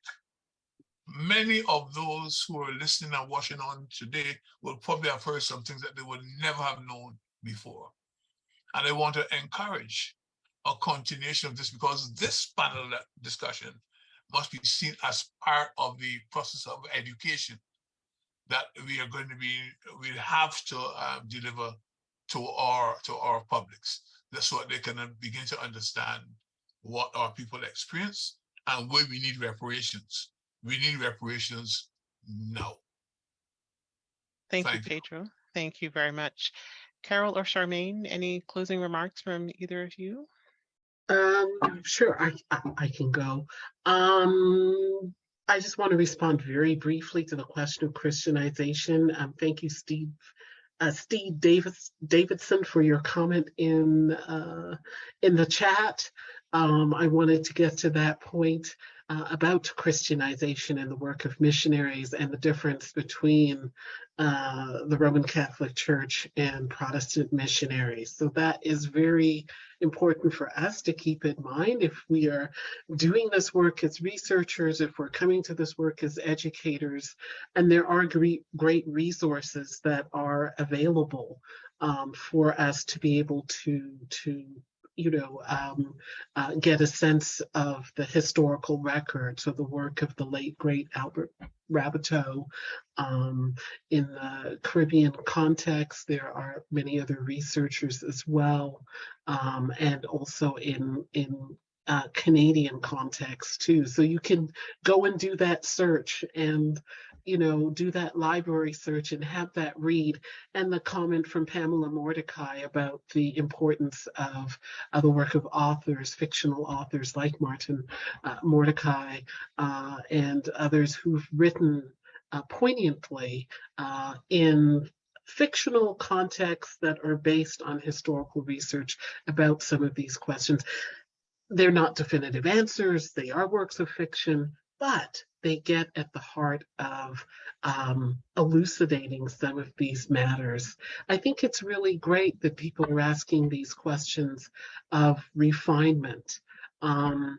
Many of those who are listening and watching on today will probably have heard some things that they would never have known before. And I want to encourage a continuation of this because this panel discussion must be seen as part of the process of education that we are going to be, we have to uh, deliver to our to our publics. That's what they can begin to understand what our people experience and where we need reparations. We need reparations now.
Thank,
Thank
you,
you.
Pedro. Thank you very much. Carol or Charmaine, any closing remarks from either of you?
Um, sure, I, I, I can go. Um, I just want to respond very briefly to the question of Christianization. Um, thank you, Steve. Uh, Steve Davis Davidson for your comment in uh, in the chat. Um, I wanted to get to that point uh, about Christianization and the work of missionaries and the difference between uh, the Roman Catholic Church and Protestant missionaries. So that is very important for us to keep in mind if we are doing this work as researchers, if we're coming to this work as educators, and there are great, great resources that are available um, for us to be able to, to you know, um, uh, get a sense of the historical records of the work of the late great Albert Raboteau. Um, in the Caribbean context, there are many other researchers as well, um, and also in in uh, Canadian context too. So you can go and do that search and you know, do that library search and have that read. And the comment from Pamela Mordecai about the importance of the work of authors, fictional authors like Martin uh, Mordecai uh, and others who've written uh, poignantly uh, in fictional contexts that are based on historical research about some of these questions. They're not definitive answers, they are works of fiction, but they get at the heart of um, elucidating some of these matters. I think it's really great that people are asking these questions of refinement. Um,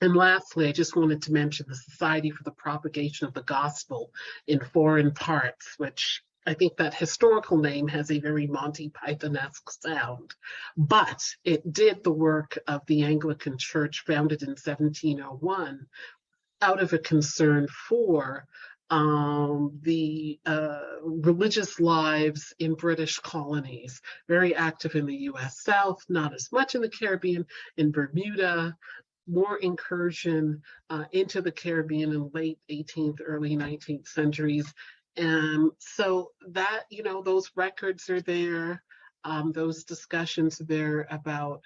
and lastly, I just wanted to mention the Society for the Propagation of the Gospel in Foreign Parts, which I think that historical name has a very Monty Python-esque sound, but it did the work of the Anglican Church founded in 1701, out of a concern for um, the uh, religious lives in British colonies, very active in the US South, not as much in the Caribbean, in Bermuda, more incursion uh, into the Caribbean in late 18th, early 19th centuries. And so that, you know, those records are there, um, those discussions are there about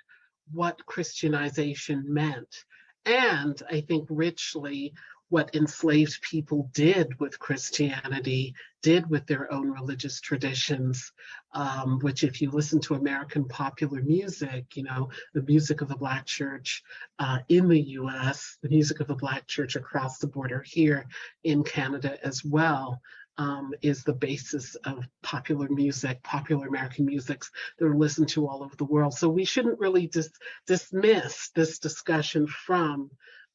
what Christianization meant and I think richly what enslaved people did with Christianity, did with their own religious traditions, um, which if you listen to American popular music, you know, the music of the Black church uh, in the US, the music of the Black church across the border here in Canada as well, um, is the basis of popular music, popular American musics that are listened to all over the world. So we shouldn't really dis dismiss this discussion from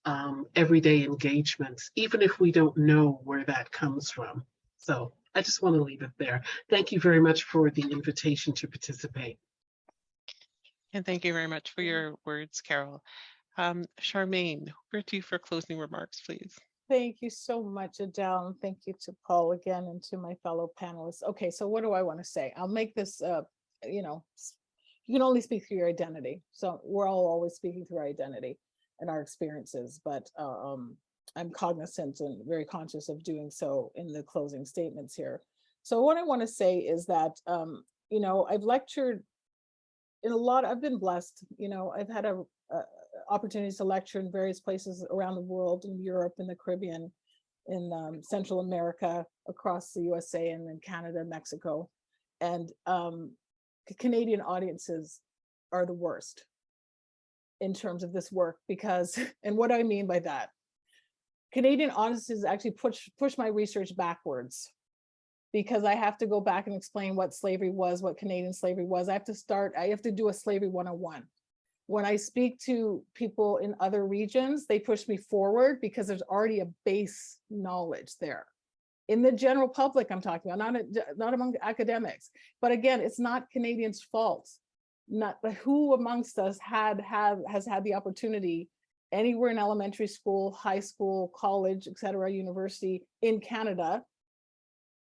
um, everyday engagements, even if we don't know where that comes from. So I just want to leave it there. Thank you very much for the invitation to participate.
And thank you very much for your words, Carol. Um, Charmaine, to you for closing remarks, please.
Thank you so much, Adele, and thank you to Paul again and to my fellow panelists. Okay, so what do I want to say? I'll make this, uh, you know, you can only speak through your identity. So we're all always speaking through our identity and our experiences, but uh, um, I'm cognizant and very conscious of doing so in the closing statements here. So what I want to say is that, um, you know, I've lectured in a lot, I've been blessed, you know, I've had a, a opportunities to lecture in various places around the world, in Europe, in the Caribbean, in um, Central America, across the USA, and then Canada, Mexico. And um, Canadian audiences are the worst in terms of this work because, and what I mean by that, Canadian audiences actually push push my research backwards because I have to go back and explain what slavery was, what Canadian slavery was. I have to start, I have to do a slavery 101 when I speak to people in other regions, they push me forward because there's already a base knowledge there. In the general public, I'm talking about, not, a- not among academics. But again, it's not Canadians' fault. Not but who amongst us had have has had the opportunity anywhere in elementary school, high school, college, et cetera, university in Canada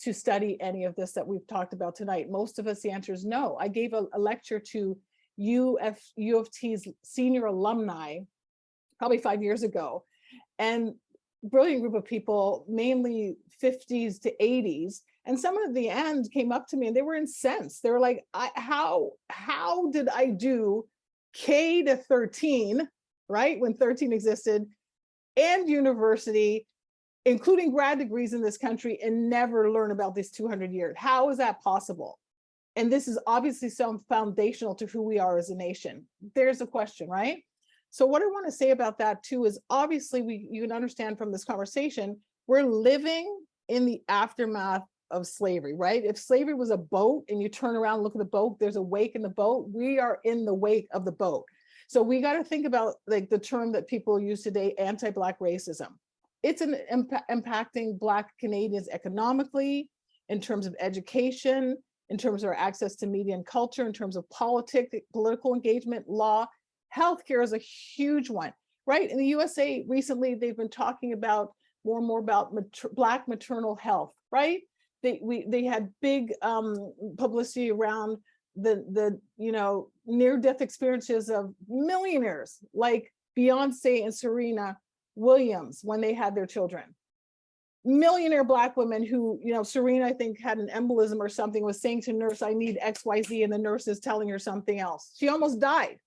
to study any of this that we've talked about tonight. Most of us, the answer is no. I gave a, a lecture to UF, U of T's senior alumni, probably five years ago. And brilliant group of people, mainly 50s to 80s. And some at the end came up to me and they were incensed. They were like, how, how did I do K to 13, right? When 13 existed and university, including grad degrees in this country and never learn about this 200 years. How is that possible? And this is obviously so foundational to who we are as a nation. There's a question, right? So what I want to say about that too is obviously we you can understand from this conversation, we're living in the aftermath of slavery, right? If slavery was a boat and you turn around, look at the boat, there's a wake in the boat, we are in the wake of the boat. So we got to think about like the term that people use today, anti-Black racism. It's an impa- impacting Black Canadians economically, in terms of education, in terms of our access to media and culture, in terms of politics, political engagement, law. Healthcare is a huge one, right? In the USA recently, they've been talking about more and more about mater Black maternal health, right? They we they had big um, publicity around the the you know near death experiences of millionaires like Beyonce and Serena Williams when they had their children millionaire black women who, you know, Serena, I think had an embolism or something, was saying to nurse, I need X, Y, Z, and the nurse is telling her something else. She almost died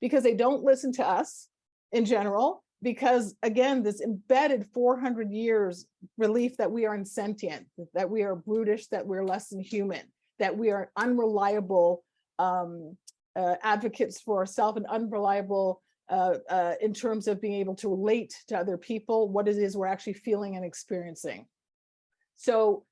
because they don't listen to us in general, because again, this embedded 400 years relief that we are insentient, that we are brutish, that we're less than human, that we are unreliable um, uh, advocates for ourselves and unreliable uh, uh, in terms of being able to relate to other people, what it is we're actually feeling and experiencing. So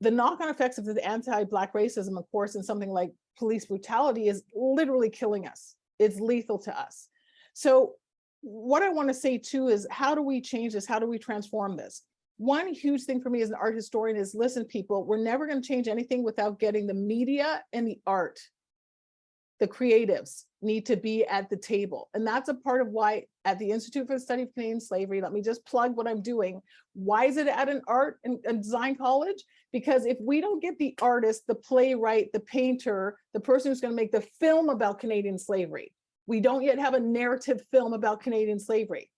the knock-on effects of the anti-Black racism, of course, in something like police brutality is literally killing us. It's lethal to us. So what I want to say too is how do we change this? How do we transform this? One huge thing for me as an art historian is listen, people, we're never going to change anything without getting the media and the art the creatives need to be at the table. And that's a part of why at the Institute for the Study of Canadian Slavery, let me just plug what I'm doing. Why is it at an art and, design college? Because if we don't get the artist, the playwright, the painter, the person who's gonna make the film about Canadian slavery, we don't yet have a narrative film about Canadian slavery,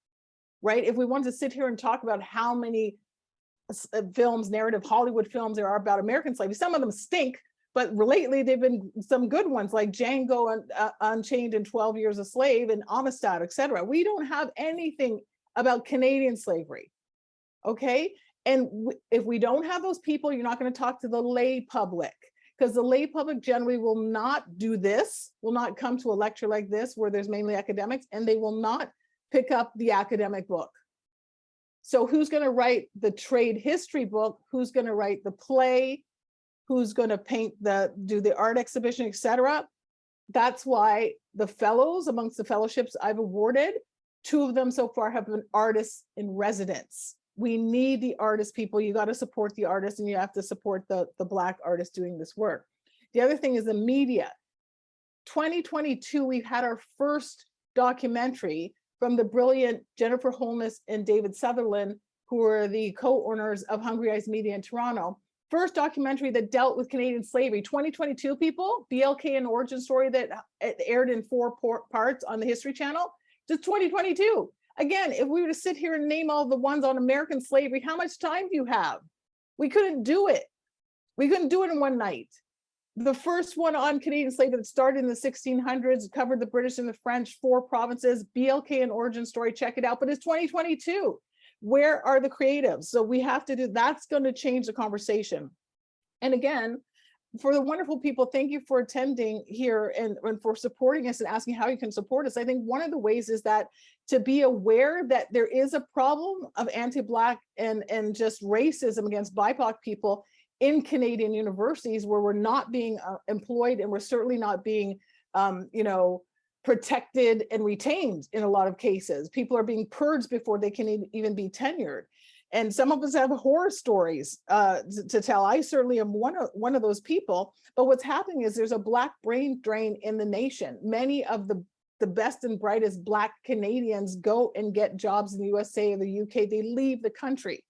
right? If we want to sit here and talk about how many uh, films, narrative Hollywood films there are about American slavery, some of them stink, but lately they've been some good ones like Django Un- uh, Unchained and 12 Years a Slave and Amistad, et cetera. We don't have anything about Canadian slavery, okay? And if we don't have those people, you're not gonna talk to the lay public because the lay public generally will not do this, will not come to a lecture like this where there's mainly academics and they will not pick up the academic book. So who's gonna write the trade history book? Who's gonna write the play? Who's going to paint the, do the art exhibition, et cetera. That's why the fellows amongst the fellowships I've awarded, two of them so far have been artists in residence. We need the artist people. You got to support the artists and you have to support the, the black artists doing this work. The other thing is the media. 2022, we've had our first documentary from the brilliant Jennifer Holness and David Sutherland, who are the co-owners of Hungry Eyes Media in Toronto. First documentary that dealt with Canadian slavery. 2022 people, BLK an origin story that uh, aired in four parts on the History Channel. Just 2022. Again, if we were to sit here and name all the ones on American slavery, how much time do you have? We couldn't do it. We couldn't do it in one night. The first one on Canadian slavery that started in the 1600s, covered the British and the French, four provinces, BLK an origin story, check it out, but it's 2022. Where are the creatives? So we have to do, that's gonna change the conversation. And again, for the wonderful people, thank you for attending here and, and for supporting us and asking how you can support us. I think one of the ways is that to be aware that there is a problem of anti-Black and, and just racism against BIPOC people in Canadian universities where we're not being uh, employed and we're certainly not being, um, you know, protected and retained in a lot of cases. People are being purged before they can even be tenured. And some of us have horror stories uh, to, to, tell. I certainly am one of, one of those people. But what's happening is there's a black brain drain in the nation. Many of the, the best and brightest black Canadians go and get jobs in the USA or the UK. They leave the country.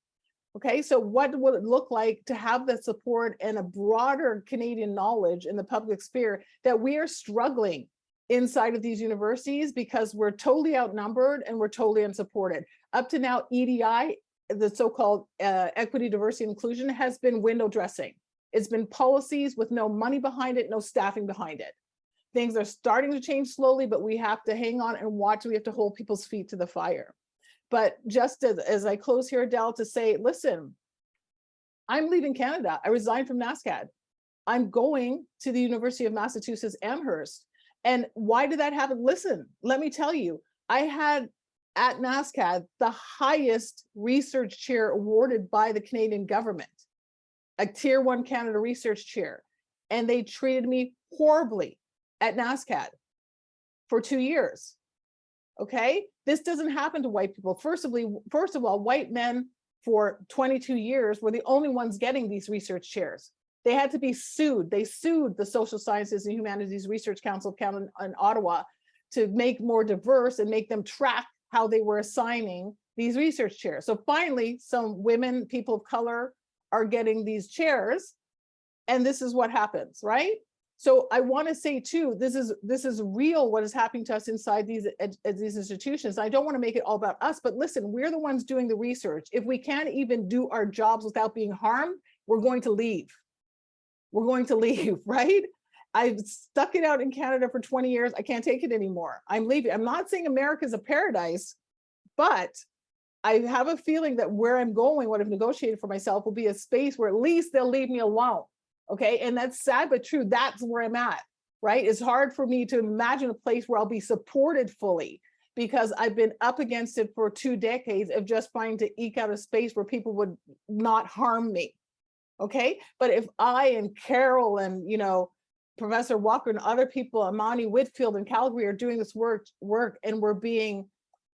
Okay, so what will it look like to have the support and a broader Canadian knowledge in the public sphere that we are struggling inside of these universities because we're totally outnumbered and we're totally unsupported. Up to now, EDI the so-called uh, equity, diversity, inclusion has been window dressing. It's been policies with no money behind it, no staffing behind it. Things are starting to change slowly, but we have to hang on and watch. We have to hold people's feet to the fire. But just as, as I close here, Adele, to say, listen, I'm leaving Canada. I resigned from NSCAD. I'm going to the University of Massachusetts Amherst. And why did that happen? Listen, let me tell you, I had at NSCAD the highest research chair awarded by the Canadian government, a tier one Canada research chair. And they treated me horribly at NSCAD for two years. Okay, this doesn't happen to white people. First of, all, first of all, white men for 22 years were the only ones getting these research chairs. They had to be sued. They sued the Social Sciences and Humanities Research Council of in Ottawa to make more diverse and make them track how they were assigning these research chairs. So finally, some women, people of color are getting these chairs and this is what happens, right? So I want to say too, this is this is real what is happening to us inside these these institutions. I don't want to make it all about us, but listen, we're the ones doing the research. If we can't even do our jobs without being harmed, we're going to leave. We're going to leave, right? I've stuck it out in Canada for 20 years. I can't take it anymore. I'm leaving. I'm not saying America's a paradise, but I have a feeling that where I'm going, what I've negotiated for myself will be a space where at least they'll leave me alone. Okay. And that's sad, but true. That's where I'm at, right? It's hard for me to imagine a place where I'll be supported fully because I've been up against it for two decades of just trying to eke out a space where people would not harm me. Okay. But if I and Carol and, you know, Professor Walker and other people, Amani Whitfield in Calgary are doing this work, work and we're being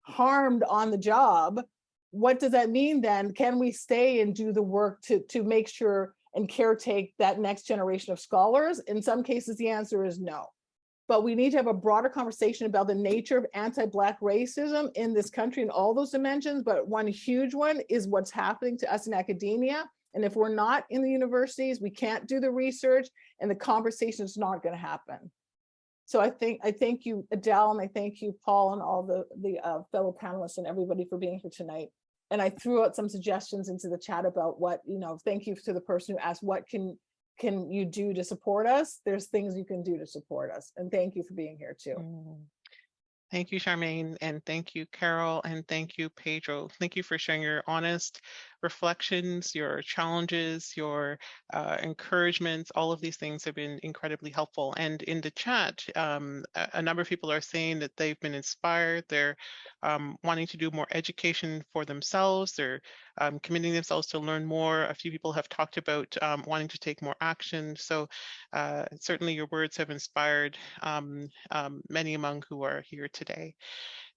harmed on the job. What does that mean then? Can we stay and do the work to, to make sure and caretake that next generation of scholars? In some cases, the answer is no. But we need to have a broader conversation about the nature of anti-Black racism in this country in all those dimensions. But one huge one is what's happening to us in academia and if we're not in the universities, we can't do the research and the conversation is not going to happen. So I think I thank you, Adele, and I thank you, Paul, and all the, the uh, fellow panelists and everybody for being here tonight. And I threw out some suggestions into the chat about what, you know, thank you to the person who asked, what can can you do to support us? There's things you can do to support us. And thank you for being here too. Mm.
Thank you, Charmaine, and thank you, Carol, and thank you, Pedro. Thank you for sharing your honest reflections, your challenges, your uh, encouragements. All of these things have been incredibly helpful. And in the chat, um, a, number of people are saying that they've been inspired. They're um, wanting to do more education for themselves. They're um, committing themselves to learn more. A few people have talked about um, wanting to take more action. So uh, certainly your words have inspired um, um, many among who are here today.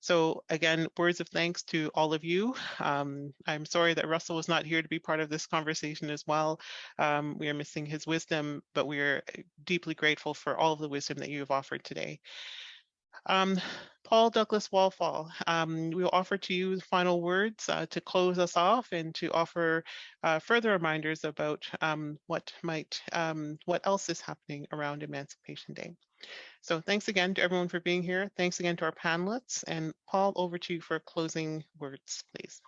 So again, words of thanks to all of you. Um, I'm sorry that Russell was not here to be part of this conversation as well. Um, we are missing his wisdom, but we are deeply grateful for all of the wisdom that you have offered today. Um, Paul Douglas Wallfall, um, we will offer to you final words uh, to close us off and to offer uh, further reminders about um, what might, um, what else is happening around Emancipation Day. So thanks again to everyone for being here. Thanks again to our panelists. And Paul, over to you for closing words, please.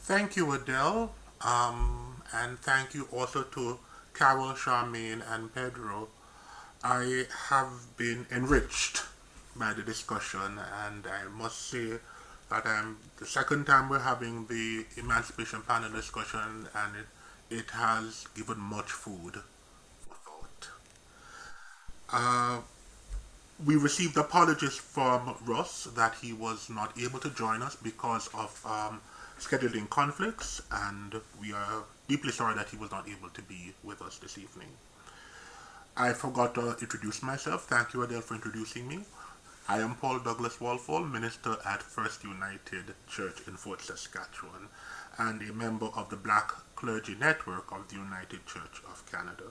Thank you, Adele. Um, and thank you also to Carol, Charmaine, and Pedro. I have been enriched by the discussion, and I must say that I'm the second time we're having the Emancipation Panel discussion, and it, it has given much food uh, we received apologies from Ross that he was not able to join us because of um, scheduling conflicts, and we are deeply sorry that he was not able to be with us this evening. I forgot to introduce myself. Thank you, Adele, for introducing me. I am Paul Douglas Wallfall, minister at First United Church in Fort Saskatchewan, and a member of the Black Clergy Network of the United Church of Canada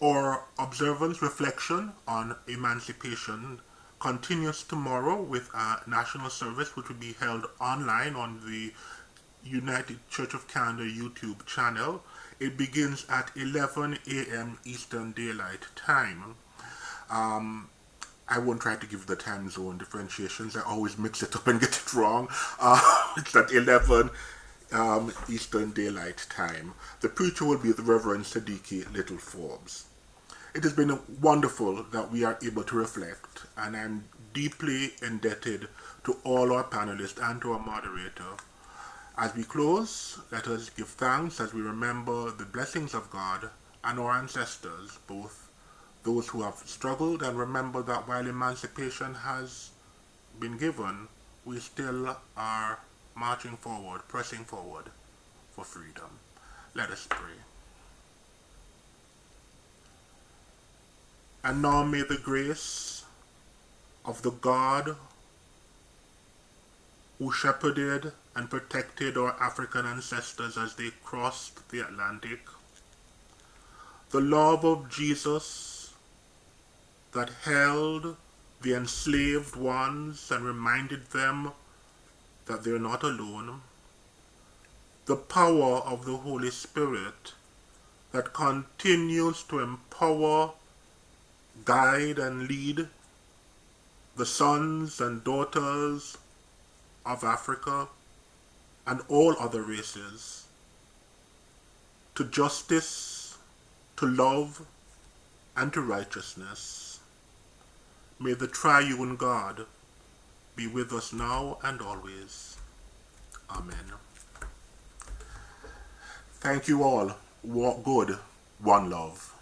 or observance reflection on emancipation continues tomorrow with a national service which will be held online on the United Church of Canada YouTube channel. It begins at 11 a.m. Eastern Daylight Time. Um, I won't try to give the time zone differentiations. I always mix it up and get it wrong. Uh, it's at 11 um, Eastern Daylight Time. The preacher will be the Reverend Sadiki Little Forbes. It has been wonderful that we are able to reflect, and I'm deeply indebted to all our panelists and to our moderator. As we close, let us give thanks as we remember the blessings of God and our ancestors, both those who have struggled and remember that while emancipation has been given, we still are marching forward, pressing forward for freedom. Let us pray. And now may the grace of the God who shepherded and protected our African ancestors as they crossed the Atlantic, the love of Jesus that held the enslaved ones and reminded them that they're not alone, the power of the Holy Spirit that continues to empower guide and lead the sons and daughters of Africa and all other races to justice, to love, and to righteousness. May the triune God be with us now and always. Amen. Thank you all. Walk good. One love.